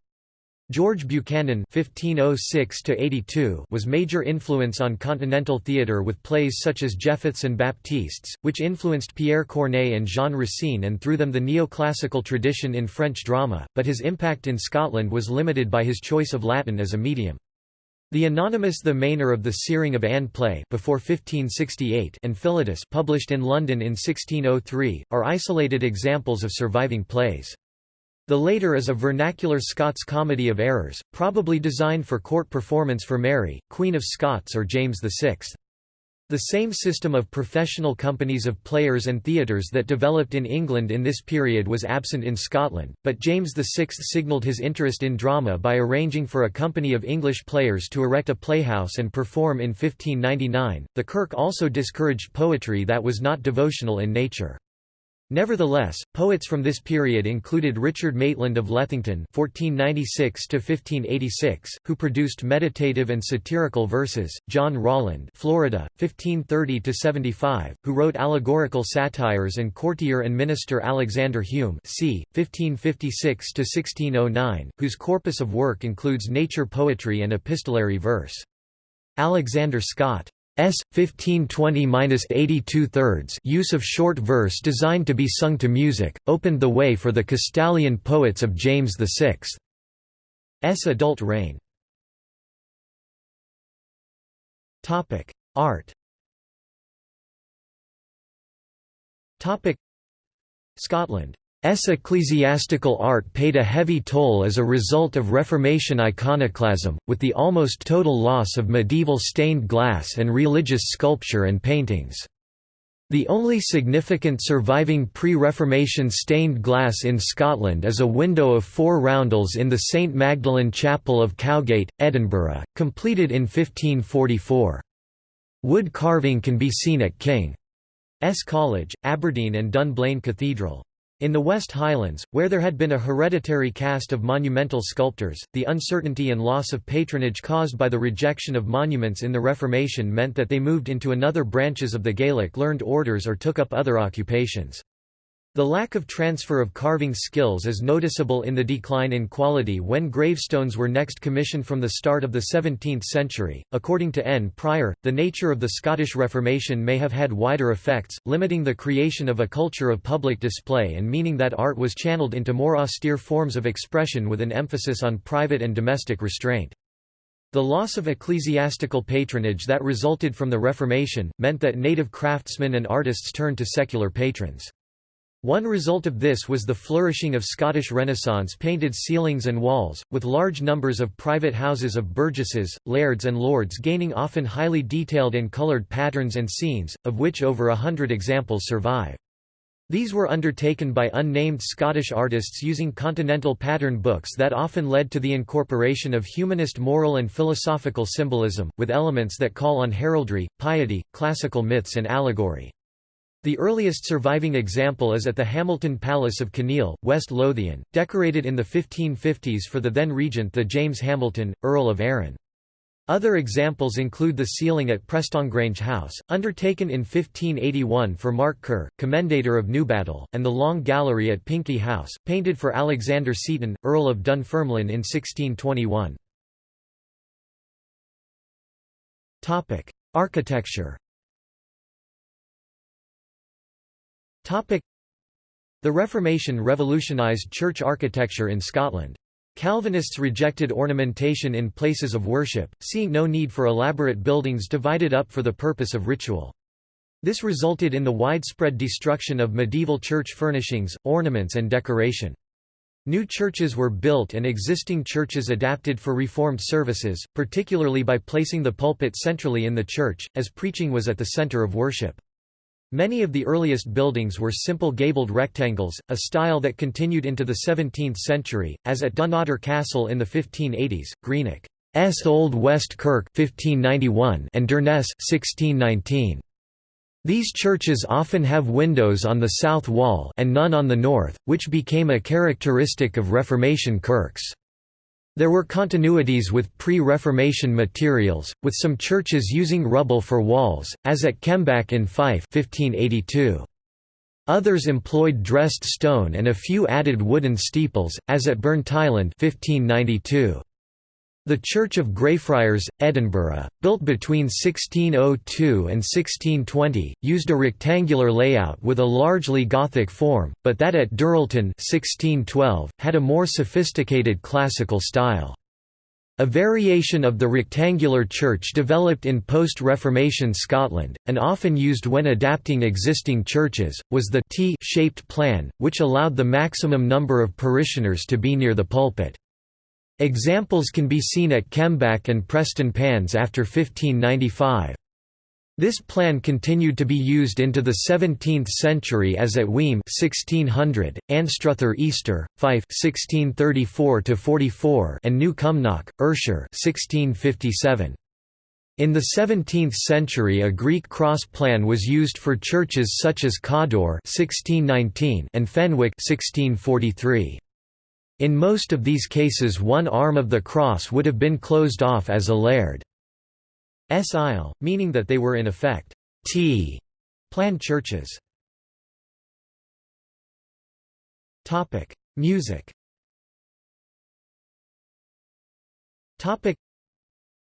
George Buchanan (1506–82) was major influence on continental theatre with plays such as Jephthes and Baptistes, which influenced Pierre Corneille and Jean Racine and through them the neoclassical tradition in French drama, but his impact in Scotland was limited by his choice of Latin as a medium. The anonymous The Maner of the Cyring of ane play before 1568 and Philotus published in London in 1603, are isolated examples of surviving plays. The later is a vernacular Scots comedy of errors, probably designed for court performance for Mary, Queen of Scots or James VI. The same system of professional companies of players and theatres that developed in England in this period was absent in Scotland, but James VI signalled his interest in drama by arranging for a company of English players to erect a playhouse and perform in 1599. The Kirk also discouraged poetry that was not devotional in nature. Nevertheless, poets from this period included Richard Maitland of Lethington (1496–1586), who produced meditative and satirical verses; John Rolland, Florida, 1530–75, who wrote allegorical satires; and courtier and minister Alexander Hume, c. 1556–1609, whose corpus of work includes nature poetry and epistolary verse. Alexander Scott S. 1520–82 thirds use of short verse designed to be sung to music, opened the way for the Castalian poets of James VI's adult reign. Art Scotland S ecclesiastical art paid a heavy toll as a result of Reformation iconoclasm, with the almost total loss of medieval stained glass and religious sculpture and paintings. The only significant surviving pre-Reformation stained glass in Scotland is a window of four roundels in the St Magdalen Chapel of Cowgate, Edinburgh, completed in 1544. Wood carving can be seen at King's College, Aberdeen and Dunblane Cathedral. In the West Highlands, where there had been a hereditary caste of monumental sculptors, the uncertainty and loss of patronage caused by the rejection of monuments in the Reformation meant that they moved into another branches of the Gaelic learned orders or took up other occupations. The lack of transfer of carving skills is noticeable in the decline in quality when gravestones were next commissioned from the start of the 17th century. According to N. Prior, the nature of the Scottish Reformation may have had wider effects, limiting the creation of a culture of public display and meaning that art was channeled into more austere forms of expression with an emphasis on private and domestic restraint. The loss of ecclesiastical patronage that resulted from the Reformation, meant that native craftsmen and artists turned to secular patrons. One result of this was the flourishing of Scottish Renaissance painted ceilings and walls, with large numbers of private houses of burgesses, lairds and lords gaining often highly detailed and coloured patterns and scenes, of which over a hundred examples survive. These were undertaken by unnamed Scottish artists using continental pattern books that often led to the incorporation of humanist moral and philosophical symbolism, with elements that call on heraldry, piety, classical myths and allegory. The earliest surviving example is at the Hamilton Palace of Kinneil, West Lothian, decorated in the 1550s for the then regent the James Hamilton, Earl of Arran. Other examples include the ceiling at Prestongrange House, undertaken in 1581 for Mark Kerr, Commendator of Newbattle, and the Long Gallery at Pinkie House, painted for Alexander Seton, Earl of Dunfermline in 1621. Architecture The Reformation revolutionized church architecture in Scotland. Calvinists rejected ornamentation in places of worship, seeing no need for elaborate buildings divided up for the purpose of ritual. This resulted in the widespread destruction of medieval church furnishings, ornaments and decoration. New churches were built and existing churches adapted for Reformed services, particularly by placing the pulpit centrally in the church, as preaching was at the center of worship. Many of the earliest buildings were simple gabled rectangles, a style that continued into the 17th century, as at Dunnottar Castle in the 1580s, Greenock's Old West Kirk 1591 and Durness 1619. These churches often have windows on the south wall and none on the north, which became a characteristic of Reformation kirks. There were continuities with pre-Reformation materials, with some churches using rubble for walls, as at Kemback in Fife 1582. Others employed dressed stone and a few added wooden steeples, as at Burntisland 1592. The Church of Greyfriars, Edinburgh, built between 1602 and 1620, used a rectangular layout with a largely Gothic form, but that at Dirleton 1612, had a more sophisticated classical style. A variation of the rectangular church developed in post-Reformation Scotland, and often used when adapting existing churches, was the T-shaped plan, which allowed the maximum number of parishioners to be near the pulpit. Examples can be seen at Kemback and Prestonpans after 1595. This plan continued to be used into the 17th century as at Weem 1600, Anstruther Easter, Fife 1634 44 and New Cumnock, Ayrshire 1657. In the 17th century a Greek cross plan was used for churches such as Cawdor 1619 and Fenwick 1643. In most of these cases one arm of the cross would have been closed off as a laird's aisle, meaning that they were in effect T-plan churches. Music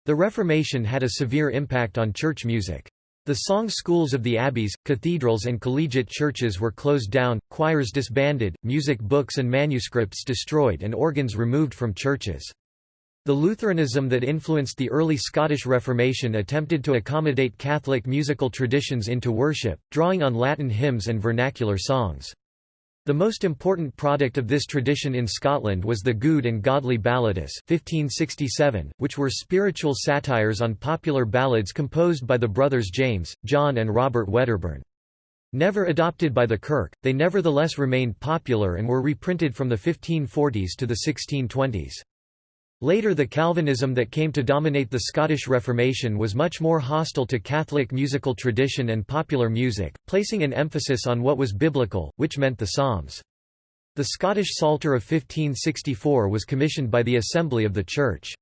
The Reformation had a severe impact on church music. The song schools of the abbeys, cathedrals and collegiate churches were closed down, choirs disbanded, music books and manuscripts destroyed and organs removed from churches. The Lutheranism that influenced the early Scottish Reformation attempted to accommodate Catholic musical traditions into worship, drawing on Latin hymns and vernacular songs. The most important product of this tradition in Scotland was the Gude and Godly Ballatis 1567, which were spiritual satires on popular ballads composed by the brothers James, John and Robert Wedderburn. Never adopted by the Kirk, they nevertheless remained popular and were reprinted from the 1540s to the 1620s. Later the Calvinism that came to dominate the Scottish Reformation was much more hostile to Catholic musical tradition and popular music, placing an emphasis on what was biblical, which meant the Psalms. The Scottish Psalter of 1564 was commissioned by the Assembly of the Church.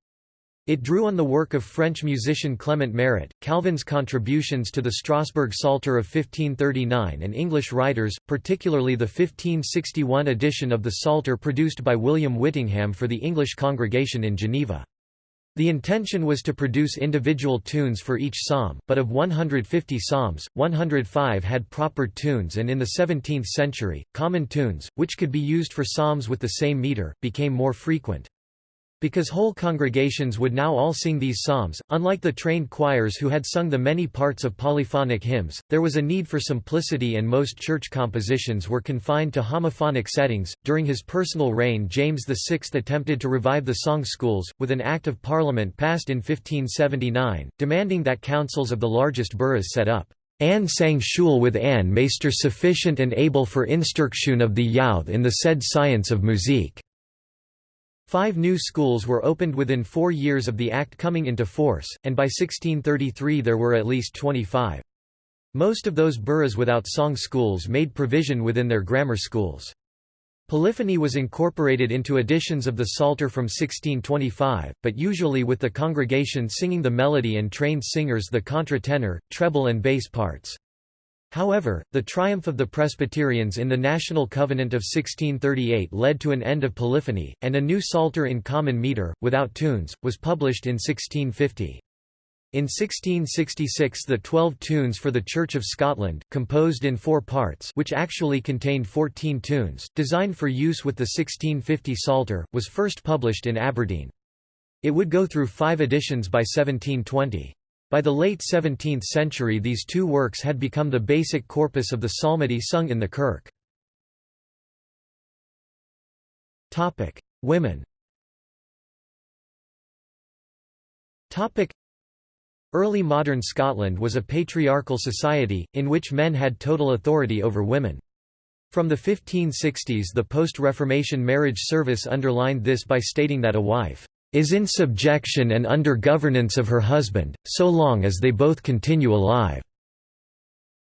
It drew on the work of French musician Clement Marot, Calvin's contributions to the Strasbourg Psalter of 1539 and English writers, particularly the 1561 edition of the Psalter produced by William Whittingham for the English congregation in Geneva. The intention was to produce individual tunes for each psalm, but of 150 psalms, 105 had proper tunes and in the 17th century, common tunes, which could be used for psalms with the same meter, became more frequent. Because whole congregations would now all sing these psalms, unlike the trained choirs who had sung the many parts of polyphonic hymns, there was a need for simplicity and most church compositions were confined to homophonic settings. During his personal reign, James VI attempted to revive the song schools, with an Act of Parliament passed in 1579, demanding that councils of the largest boroughs set up Anne sang schule with Anne meester sufficient and able for instruction of the youth in the said science of musique. Five new schools were opened within four years of the Act coming into force, and by 1633 there were at least 25. Most of those boroughs without song schools made provision within their grammar schools. Polyphony was incorporated into editions of the Psalter from 1625, but usually with the congregation singing the melody and trained singers the contratenor, treble and bass parts. However, the triumph of the Presbyterians in the National Covenant of 1638 led to an end of polyphony, and a new Psalter in common metre, without tunes, was published in 1650. In 1666 the Twelve Tunes for the Church of Scotland, composed in four parts which actually contained fourteen tunes, designed for use with the 1650 Psalter, was first published in Aberdeen. It would go through five editions by 1720. By the late 17th century these two works had become the basic corpus of the psalmody sung in the kirk. Women Early modern Scotland was a patriarchal society, in which men had total authority over women. From the 1560s the post-Reformation marriage service underlined this by stating that a wife is in subjection and under governance of her husband, so long as they both continue alive."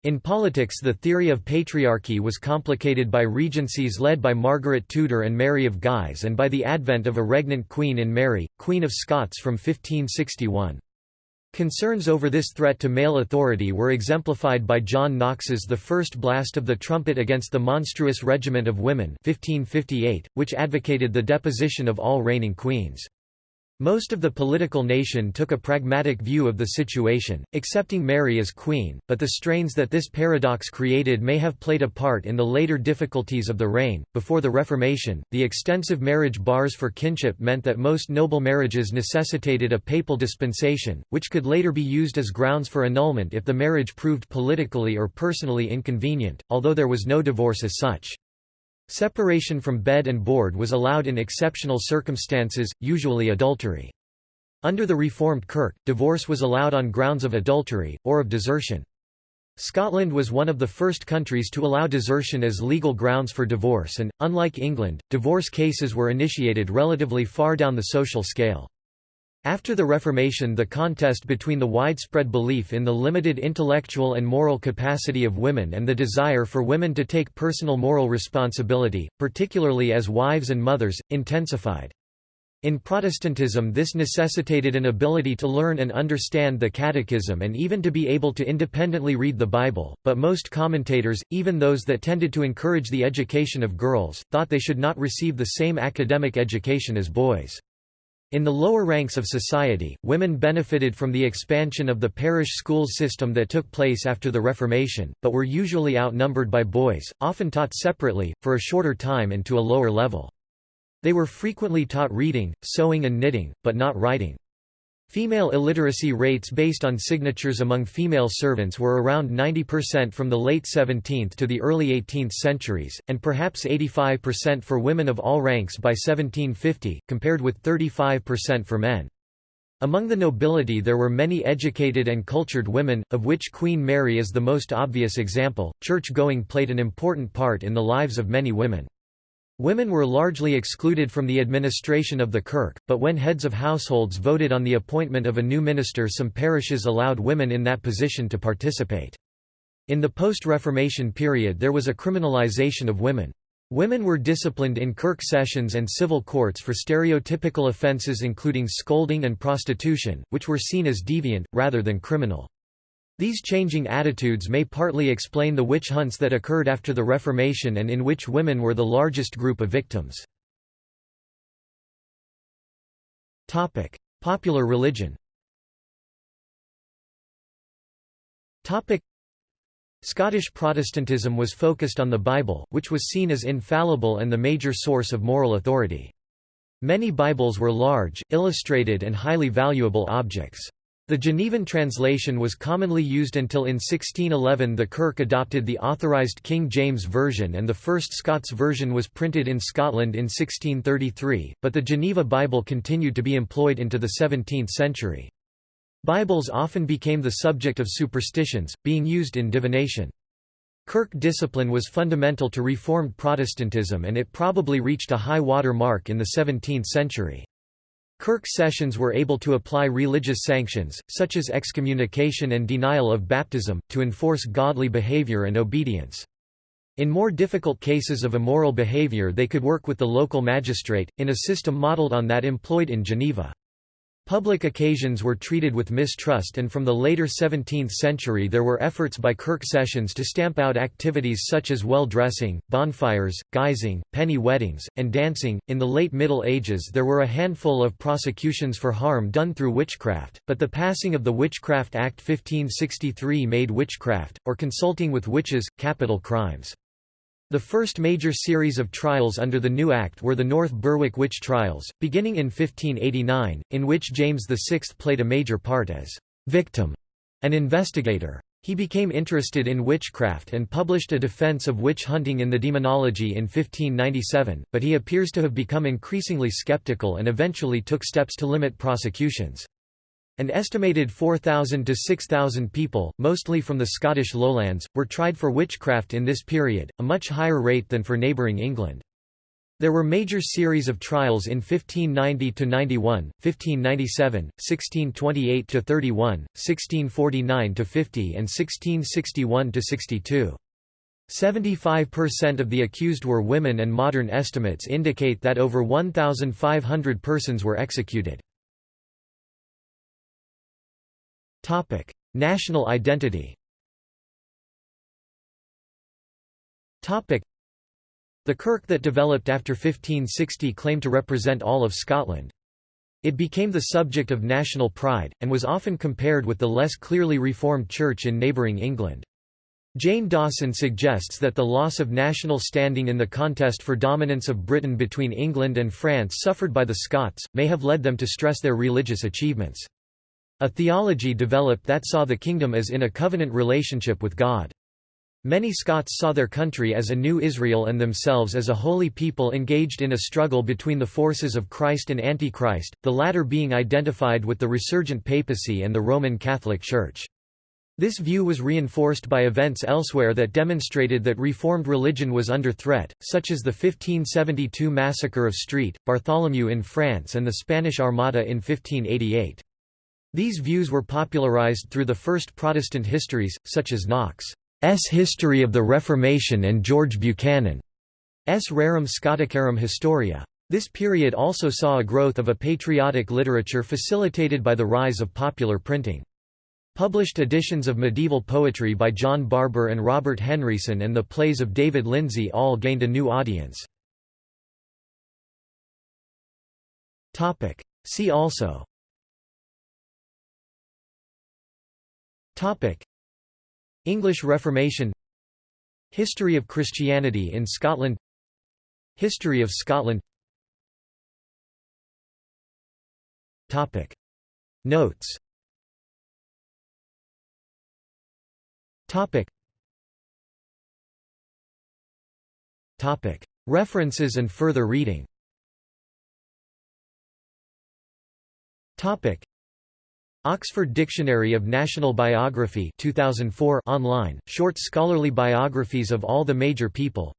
In politics the theory of patriarchy was complicated by regencies led by Margaret Tudor and Mary of Guise and by the advent of a regnant queen in Mary, Queen of Scots from 1561. Concerns over this threat to male authority were exemplified by John Knox's The First Blast of the Trumpet against the Monstrous Regiment of Women 1558, which advocated the deposition of all reigning queens. Most of the political nation took a pragmatic view of the situation, accepting Mary as queen, but the strains that this paradox created may have played a part in the later difficulties of the reign. Before the Reformation, the extensive marriage bars for kinship meant that most noble marriages necessitated a papal dispensation, which could later be used as grounds for annulment if the marriage proved politically or personally inconvenient, although there was no divorce as such. Separation from bed and board was allowed in exceptional circumstances, usually adultery. Under the Reformed Kirk, divorce was allowed on grounds of adultery, or of desertion. Scotland was one of the first countries to allow desertion as legal grounds for divorce and, unlike England, divorce cases were initiated relatively far down the social scale. After the Reformation the contest between the widespread belief in the limited intellectual and moral capacity of women and the desire for women to take personal moral responsibility, particularly as wives and mothers, intensified. In Protestantism this necessitated an ability to learn and understand the Catechism and even to be able to independently read the Bible, but most commentators, even those that tended to encourage the education of girls, thought they should not receive the same academic education as boys. In the lower ranks of society, women benefited from the expansion of the parish school system that took place after the Reformation, but were usually outnumbered by boys, often taught separately, for a shorter time and to a lower level. They were frequently taught reading, sewing and knitting, but not writing. Female illiteracy rates based on signatures among female servants were around 90% from the late 17th to the early 18th centuries, and perhaps 85% for women of all ranks by 1750, compared with 35% for men. Among the nobility there were many educated and cultured women, of which Queen Mary is the most obvious example. Church-going played an important part in the lives of many women. Women were largely excluded from the administration of the kirk, but when heads of households voted on the appointment of a new minister some parishes allowed women in that position to participate. In the post-Reformation period there was a criminalization of women. Women were disciplined in kirk sessions and civil courts for stereotypical offences including scolding and prostitution, which were seen as deviant, rather than criminal. These changing attitudes may partly explain the witch hunts that occurred after the Reformation and in which women were the largest group of victims. Topic: Popular religion Topic: Scottish Protestantism was focused on the Bible, which was seen as infallible and the major source of moral authority. Many Bibles were large, illustrated and highly valuable objects. The Genevan translation was commonly used until in 1611 the Kirk adopted the authorised King James Version and the first Scots version was printed in Scotland in 1633, but the Geneva Bible continued to be employed into the 17th century. Bibles often became the subject of superstitions, being used in divination. Kirk discipline was fundamental to Reformed Protestantism and it probably reached a high water mark in the 17th century. Kirk sessions were able to apply religious sanctions, such as excommunication and denial of baptism, to enforce godly behavior and obedience. In more difficult cases of immoral behavior they could work with the local magistrate, in a system modeled on that employed in Geneva. Public occasions were treated with mistrust and from the later 17th century there were efforts by Kirk sessions to stamp out activities such as well-dressing, bonfires, guising, penny weddings, and dancing. In the late Middle Ages there were a handful of prosecutions for harm done through witchcraft, but the passing of the Witchcraft Act 1563 made witchcraft, or consulting with witches, capital crimes. The first major series of trials under the new Act were the North Berwick witch trials, beginning in 1589, in which James VI played a major part as victim and investigator. He became interested in witchcraft and published a defense of witch hunting in the Daemonologie in 1597, but he appears to have become increasingly skeptical and eventually took steps to limit prosecutions. An estimated 4,000 to 6,000 people, mostly from the Scottish lowlands, were tried for witchcraft in this period, a much higher rate than for neighbouring England. There were major series of trials in 1590–91, 1597, 1628–31, 1649–50 and 1661–62. 75% of the accused were women and modern estimates indicate that over 1,500 persons were executed. Topic: National identity. Topic: The kirk that developed after 1560 claimed to represent all of Scotland. It became the subject of national pride, and was often compared with the less clearly reformed church in neighbouring England. Jane Dawson suggests that the loss of national standing in the contest for dominance of Britain between England and France suffered by the Scots, may have led them to stress their religious achievements. A theology developed that saw the kingdom as in a covenant relationship with God. Many Scots saw their country as a new Israel and themselves as a holy people engaged in a struggle between the forces of Christ and Antichrist, the latter being identified with the resurgent papacy and the Roman Catholic Church. This view was reinforced by events elsewhere that demonstrated that Reformed religion was under threat, such as the 1572 massacre of St. Bartholomew in France and the Spanish Armada in 1588. These views were popularized through the first Protestant histories, such as Knox's History of the Reformation and George Buchanan's Rerum Scoticarum Historia. This period also saw a growth of a patriotic literature facilitated by the rise of popular printing. Published editions of medieval poetry by John Barbour and Robert Henryson and the plays of David Lindsay all gained a new audience. See also Topic: English Reformation. History of Christianity in Scotland. History of Scotland. Topic. Notes. Topic. Topic. References and further reading. Topic Oxford Dictionary of National Biography 2004 online, short scholarly biographies of all the major people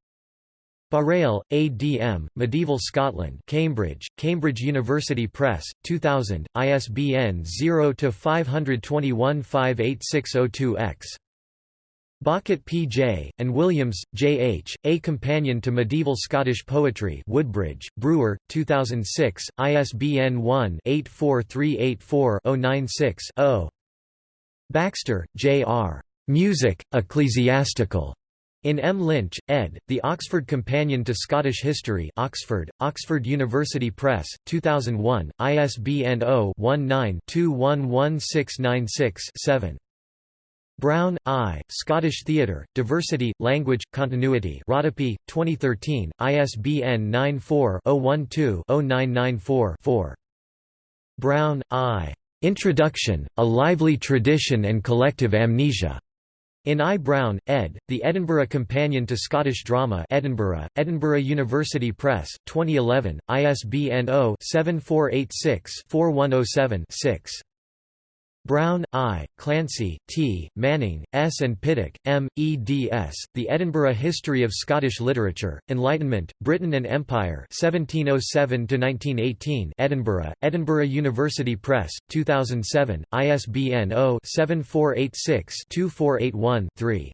Barrell, A. D. M., Medieval Scotland Cambridge, Cambridge University Press, 2000, ISBN 0-521-58602-X. Bawcutt P. J., and Williams, J. H., A Companion to Medieval Scottish Poetry Woodbridge, Brewer, 2006, ISBN 1-84384-096-0. Baxter, J. R. Music, Ecclesiastical. In M. Lynch, ed., The Oxford Companion to Scottish History Oxford, Oxford University Press, 2001, ISBN 0-19-211696-7. Brown, I., Scottish Theatre, Diversity, Language, Continuity Rodopi, 2013, ISBN 94-012-0994-4. Brown, I. Introduction, A Lively Tradition and Collective Amnesia. In I. Brown, ed., The Edinburgh Companion to Scottish Drama Edinburgh, Edinburgh University Press, 2011, ISBN 0-7486-4107-6. Brown, I., Clancy, T., Manning, S. and Pittock, M., eds. The Edinburgh History of Scottish Literature, Enlightenment, Britain and Empire 1707–1918 Edinburgh, Edinburgh University Press, 2007, ISBN 0-7486-2481-3.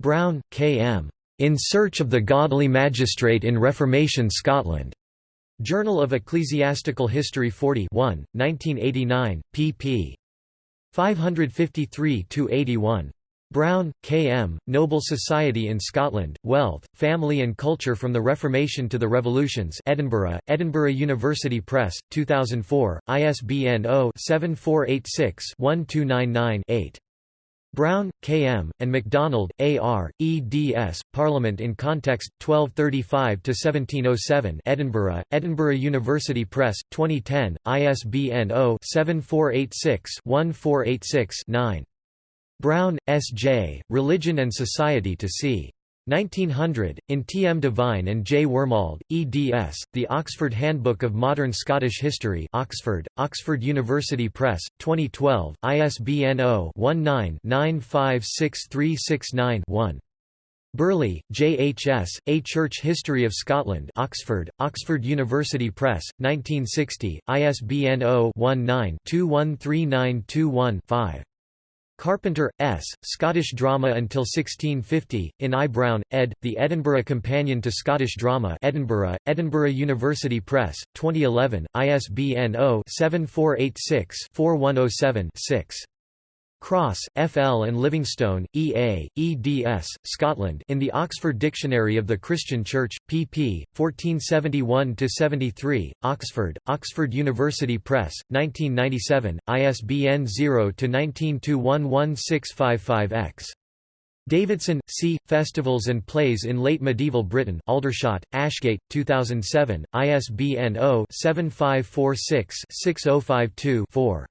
Brown, K. M. In Search of the Godly Magistrate in Reformation Scotland. Journal of Ecclesiastical History 40 1, 1989, pp. 553–81. Brown, K. M., Noble Society in Scotland, Wealth, Family and Culture from the Reformation to the Revolutions Edinburgh, Edinburgh University Press, 2004, ISBN 0-7486-1299-8. Brown, K. M., and MacDonald, A. R., eds. Parliament in Context, 1235–1707 Edinburgh, Edinburgh University Press, 2010, ISBN 0-7486-1486-9. Brown, S. J., Religion and Society to c. 1900, in T. M. Devine and J. Wormald, eds., The Oxford Handbook of Modern Scottish History Oxford, Oxford University Press, 2012, ISBN 0-19-956369-1. Burleigh, J. H. S., A Church History of Scotland Oxford, Oxford University Press, 1960, ISBN 0-19-213921-5. Carpenter, S., Scottish Drama until 1650, in I. Brown, ed., The Edinburgh Companion to Scottish Drama Edinburgh, Edinburgh University Press, 2011, ISBN 0-7486-4107-6. Cross, F. L. and Livingstone, E. A., eds., Scotland in the Oxford Dictionary of the Christian Church, pp. 1471–73, Oxford, Oxford University Press, 1997, ISBN 0-19211655-X. Davidson, C. Festivals and Plays in Late Medieval Britain Aldershot, Ashgate, 2007, ISBN 0-7546-6052-4.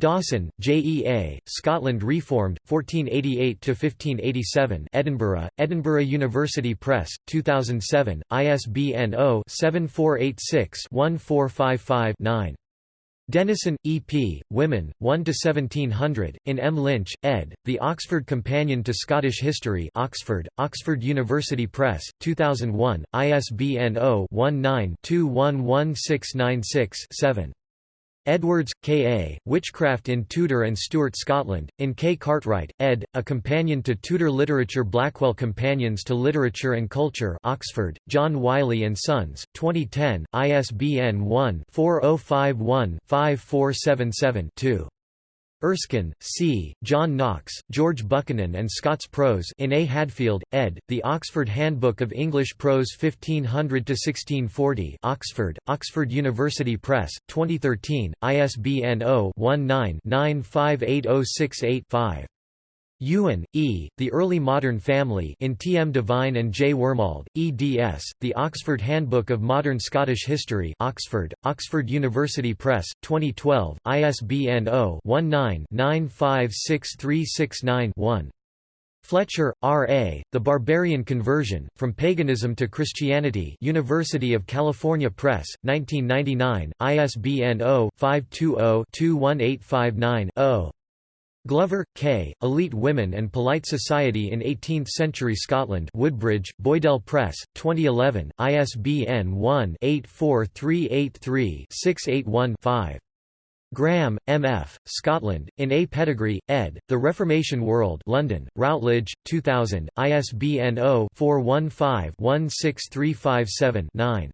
Dawson, J. E. A., Scotland Reformed, 1488–1587 Edinburgh, Edinburgh University Press, 2007, ISBN 0-7486-1455-9. Dennison, E. P., Women, 1–1700, in M. Lynch, ed., The Oxford Companion to Scottish History Oxford, Oxford University Press, 2001, ISBN 0-19-211696-7. Edwards, K. A., Witchcraft in Tudor and Stuart Scotland, in K. Cartwright, ed., A Companion to Tudor Literature Blackwell Companions to Literature and Culture Oxford, John Wiley & Sons, 2010, ISBN 1-4051-5477-2. Erskine, C., John Knox, George Buchanan and Scots Prose in A. Hadfield, ed., The Oxford Handbook of English Prose 1500–1640 Oxford, Oxford University Press, 2013, ISBN 0-19-958068-5. Ewan, E., The Early Modern Family in T. M. Devine and J. Wormald, eds., The Oxford Handbook of Modern Scottish History Oxford, Oxford University Press, 2012, ISBN 0-19-956369-1. Fletcher, R. A., The Barbarian Conversion, From Paganism to Christianity University of California Press, 1999, ISBN 0-520-21859-0. Glover, K., Elite Women and Polite Society in Eighteenth-Century Scotland Woodbridge, Boydell Press, 2011, ISBN 1-84383-681-5. Graham, M. F., Scotland, in A. Pettegree, ed., The Reformation World London, Routledge, 2000, ISBN 0-415-16357-9.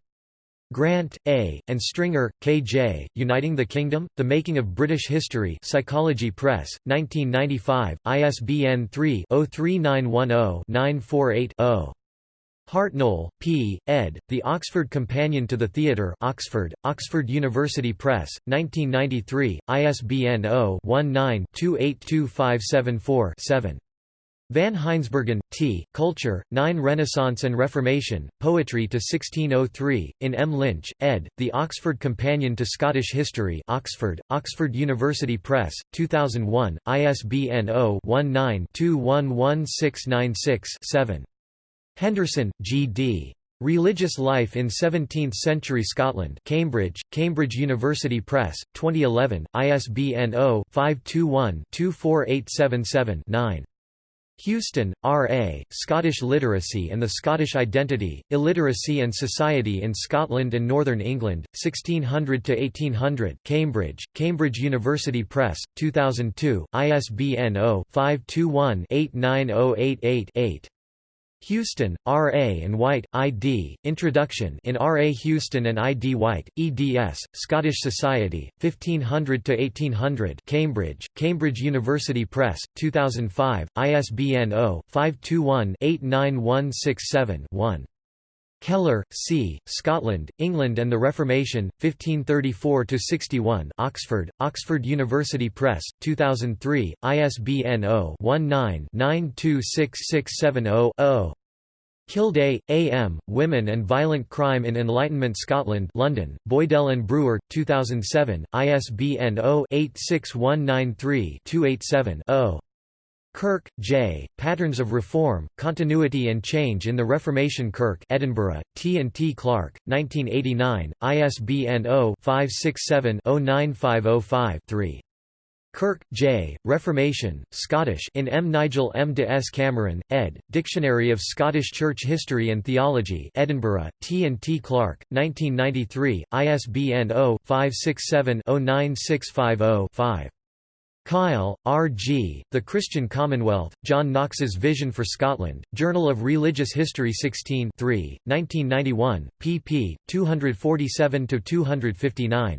Grant, A., and Stringer, K. J., Uniting the Kingdom, The Making of British History Psychology Press, 1995, ISBN 3-03910-948-0. Hartnell, P., ed., The Oxford Companion to the Theatre Oxford, Oxford University Press, 1993, ISBN 0-19-282574-7. Van Heijnsbergen, T., Culture, Nine Renaissance and Reformation, Poetry to 1603, in M. Lynch, ed., The Oxford Companion to Scottish History Oxford, Oxford University Press, 2001, ISBN 0-19-211696-7. Henderson, G. D. Religious Life in Seventeenth-Century Scotland Cambridge, Cambridge University Press, 2011, ISBN 0-521-24877-9. Houston, R. A., Scottish Literacy and the Scottish Identity, Illiteracy and Society in Scotland and Northern England, 1600–1800 Cambridge, Cambridge University Press, 2002, ISBN 0-521-89088-8. Houston, R. A. and White, I.D., Introduction in R. A. Houston and I. D. White, eds, Scottish Society, 1500–1800 Cambridge, Cambridge University Press, 2005, ISBN 0-521-89167-1. Kellar, C., Scotland, England and the Reformation, 1534–61 Oxford, Oxford University Press, 2003, ISBN 0-19-926670-0. Kilday, A. M., Women and Violent Crime in Enlightenment Scotland London, Boydell and Brewer, 2007, ISBN 0-86193-287-0. Kirk, J., Patterns of Reform, Continuity and Change in the Reformation Kirk Edinburgh, T. and T. Clark, 1989, ISBN 0-567-09505-3. Kirk, J., Reformation, Scottish in M. Nigel M. de S. Cameron, ed., Dictionary of Scottish Church History and Theology Edinburgh, T. and T. Clark, 1993, ISBN 0-567-09650-5. Kyle, R. G., The Christian Commonwealth, John Knox's Vision for Scotland, Journal of Religious History 16 3, 1991, pp. 247–259.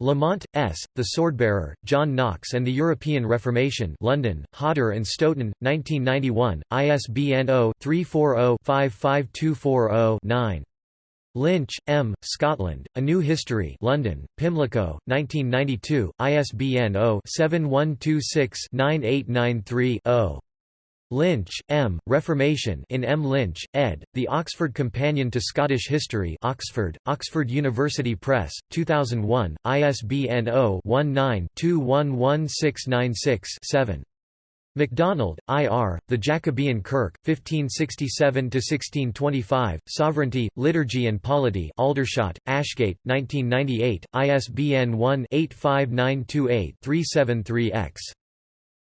Lamont, S., The Swordbearer, John Knox and the European Reformation London, Hodder and Stoughton, 1991, ISBN 0-340-55240-9. Lynch, M., Scotland, A New History London, Pimlico, 1992, ISBN 0-7126-9893-0. Lynch, M., Reformation in M. Lynch, ed., The Oxford Companion to Scottish History Oxford, Oxford University Press, 2001, ISBN 0-19-211696-7. MacDonald, I. R., The Jacobean Kirk, 1567–1625, Sovereignty, Liturgy and Polity Aldershot, Ashgate, 1998, ISBN 1-85928-373-X.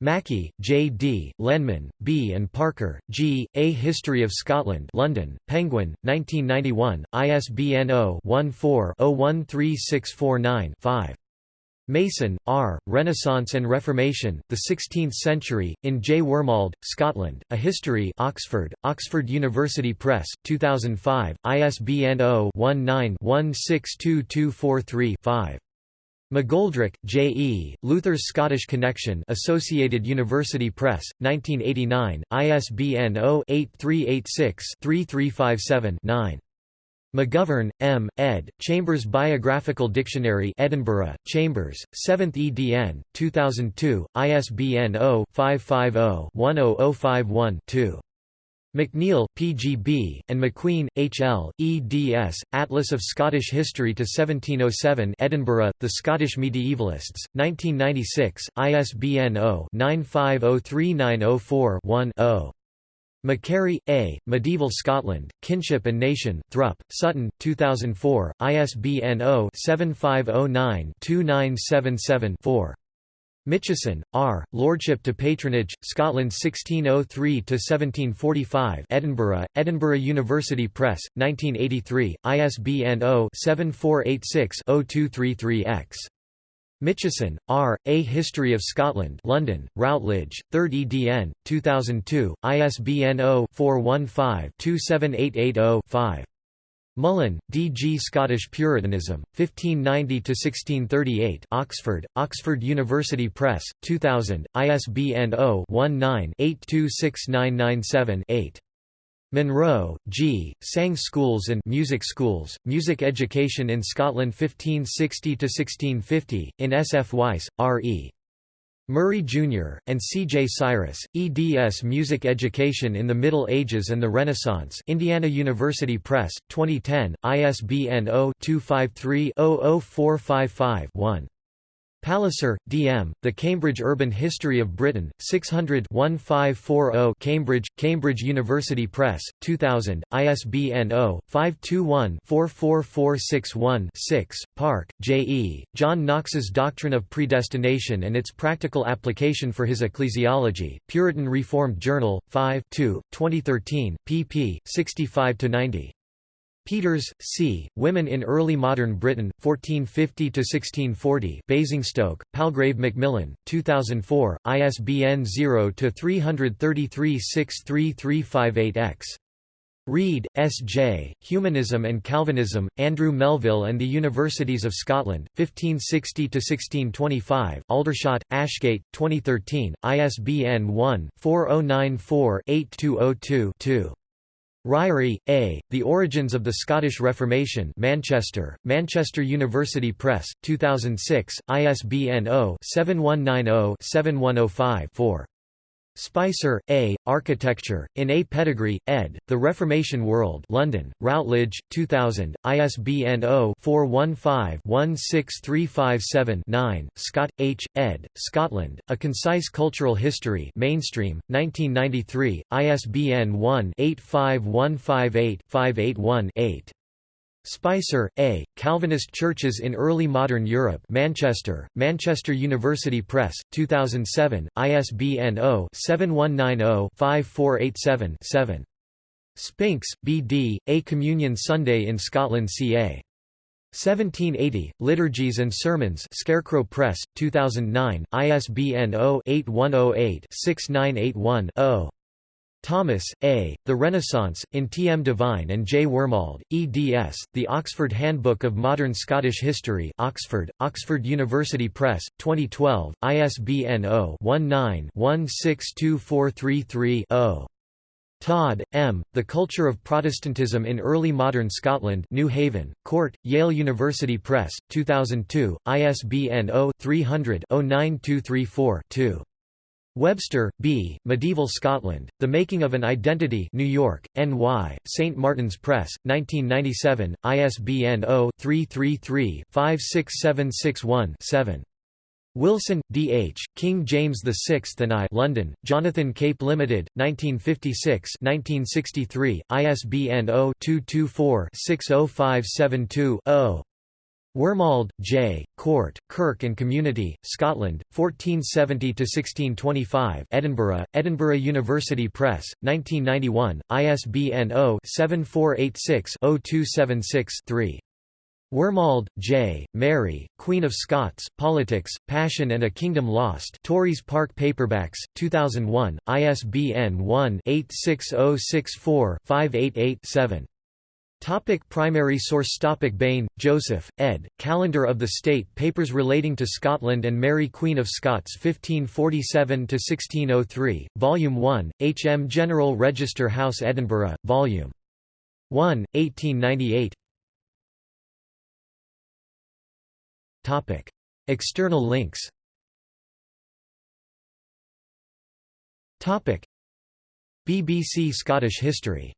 Mackie, J. D., Lenman, B. and Parker, G., A History of Scotland London, Penguin, 1991, ISBN 0-14-013649-5. Mason, R., Renaissance and Reformation, The Sixteenth Century, in J. Wormald, Scotland, A History Oxford, Oxford University Press, 2005, ISBN 0-19-162243-5. McGoldrick, J. E., Luther's Scottish Connection Associated University Press, 1989, ISBN 0-8386-3357-9. McGovern, M., ed., Chambers Biographical Dictionary Edinburgh, Chambers, 7th edn., 2002, ISBN 0-550-10051-2. McNeill, P.G.B., and McQueen, H.L., eds., Atlas of Scottish History to 1707 Edinburgh, The Scottish Medievalists, 1996, ISBN 0-9503904-1-0. Macquarrie, A., Medieval Scotland, Kinship and Nation Thrupp, Sutton, 2004, ISBN 0-7509-2977-4. Mitchison, R., Lordship to Patronage, Scotland 1603–1745 Edinburgh, Edinburgh University Press, 1983, ISBN 0-7486-0233-X. Mitchison, R., A History of Scotland London, Routledge, 3rd edn., 2002, ISBN 0-415-27880-5. Mullan, D. G. Scottish Puritanism, 1590–1638 Oxford, Oxford University Press, 2000, ISBN 0-19-826997-8. Munro, G., Sang Schools and Music Schools, Music Education in Scotland 1560–1650, in S. F. Weiss, R. E. Murray, Jr., and C. J. Cyrus, eds Music Education in the Middle Ages and the Renaissance Indiana University Press, 2010, ISBN 0-253-00455-1. Palliser, D. M., The Cambridge Urban History of Britain, 600 1540 Cambridge, Cambridge University Press, 2000, ISBN 0-521-44461-6, Park, J. E., John Knox's Doctrine of Predestination and its Practical Application for His Ecclesiology, Puritan Reformed Journal, 5 2, 2013, pp. 65–90. Peters, C. Women in Early Modern Britain, 1450–1640 Basingstoke, Palgrave Macmillan, 2004, ISBN 0-333-63358-X. Reid, S. J., Humanism and Calvinism, Andrew Melville and the Universities of Scotland, 1560–1625 Aldershot, Ashgate, 2013, ISBN 1-4094-8202-2. Ryrie, A., The Origins of the Scottish Reformation Manchester, Manchester University Press, 2006, ISBN 0-7190-7105-4. Spicer, A., Architecture, in A. Pettegree, ed., The Reformation World London, Routledge, 2000, ISBN 0-415-16357-9, Scott, H., ed., Scotland, A Concise Cultural History Mainstream, 1993, ISBN 1-85158-581-8. Spicer, A., Calvinist Churches in Early Modern Europe Manchester, Manchester University Press, 2007, ISBN 0-7190-5487-7. Spinks, B. D., A Communion Sunday in Scotland ca. 1780, Liturgies and Sermons Scarecrow Press, 2009, ISBN 0-8108-6981-0. Thomas, A., The Renaissance, in T. M. Devine and J. Wormald, eds., The Oxford Handbook of Modern Scottish History Oxford, Oxford University Press, 2012, ISBN 0-19-162433-0. Todd, M., The Culture of Protestantism in Early Modern Scotland New Haven, Court, Yale University Press, 2002, ISBN 0-300-09234-2. Webster, B., Medieval Scotland, The Making of an Identity New York, N.Y., St. Martin's Press, 1997, ISBN 0-333-56761-7. Wilson, D. H., King James VI and I London, Jonathan Cape Limited, 1956 1963, ISBN 0-224-60572-0. Wormald, J., Court, Kirk and Community, Scotland, 1470–1625 Edinburgh, Edinburgh University Press, 1991, ISBN 0-7486-0276-3. Wormald, J., Mary, Queen of Scots, Politics, Passion and a Kingdom Lost Tauris Parke Paperbacks, 2001, ISBN 1-86064-588-7. Topic primary source Topic Bain, Joseph, ed., Calendar of the State Papers relating to Scotland and Mary Queen of Scots 1547–1603, Volume 1, H. M. General Register House Edinburgh, Volume 1, 1898 Topic. External links Topic. BBC Scottish History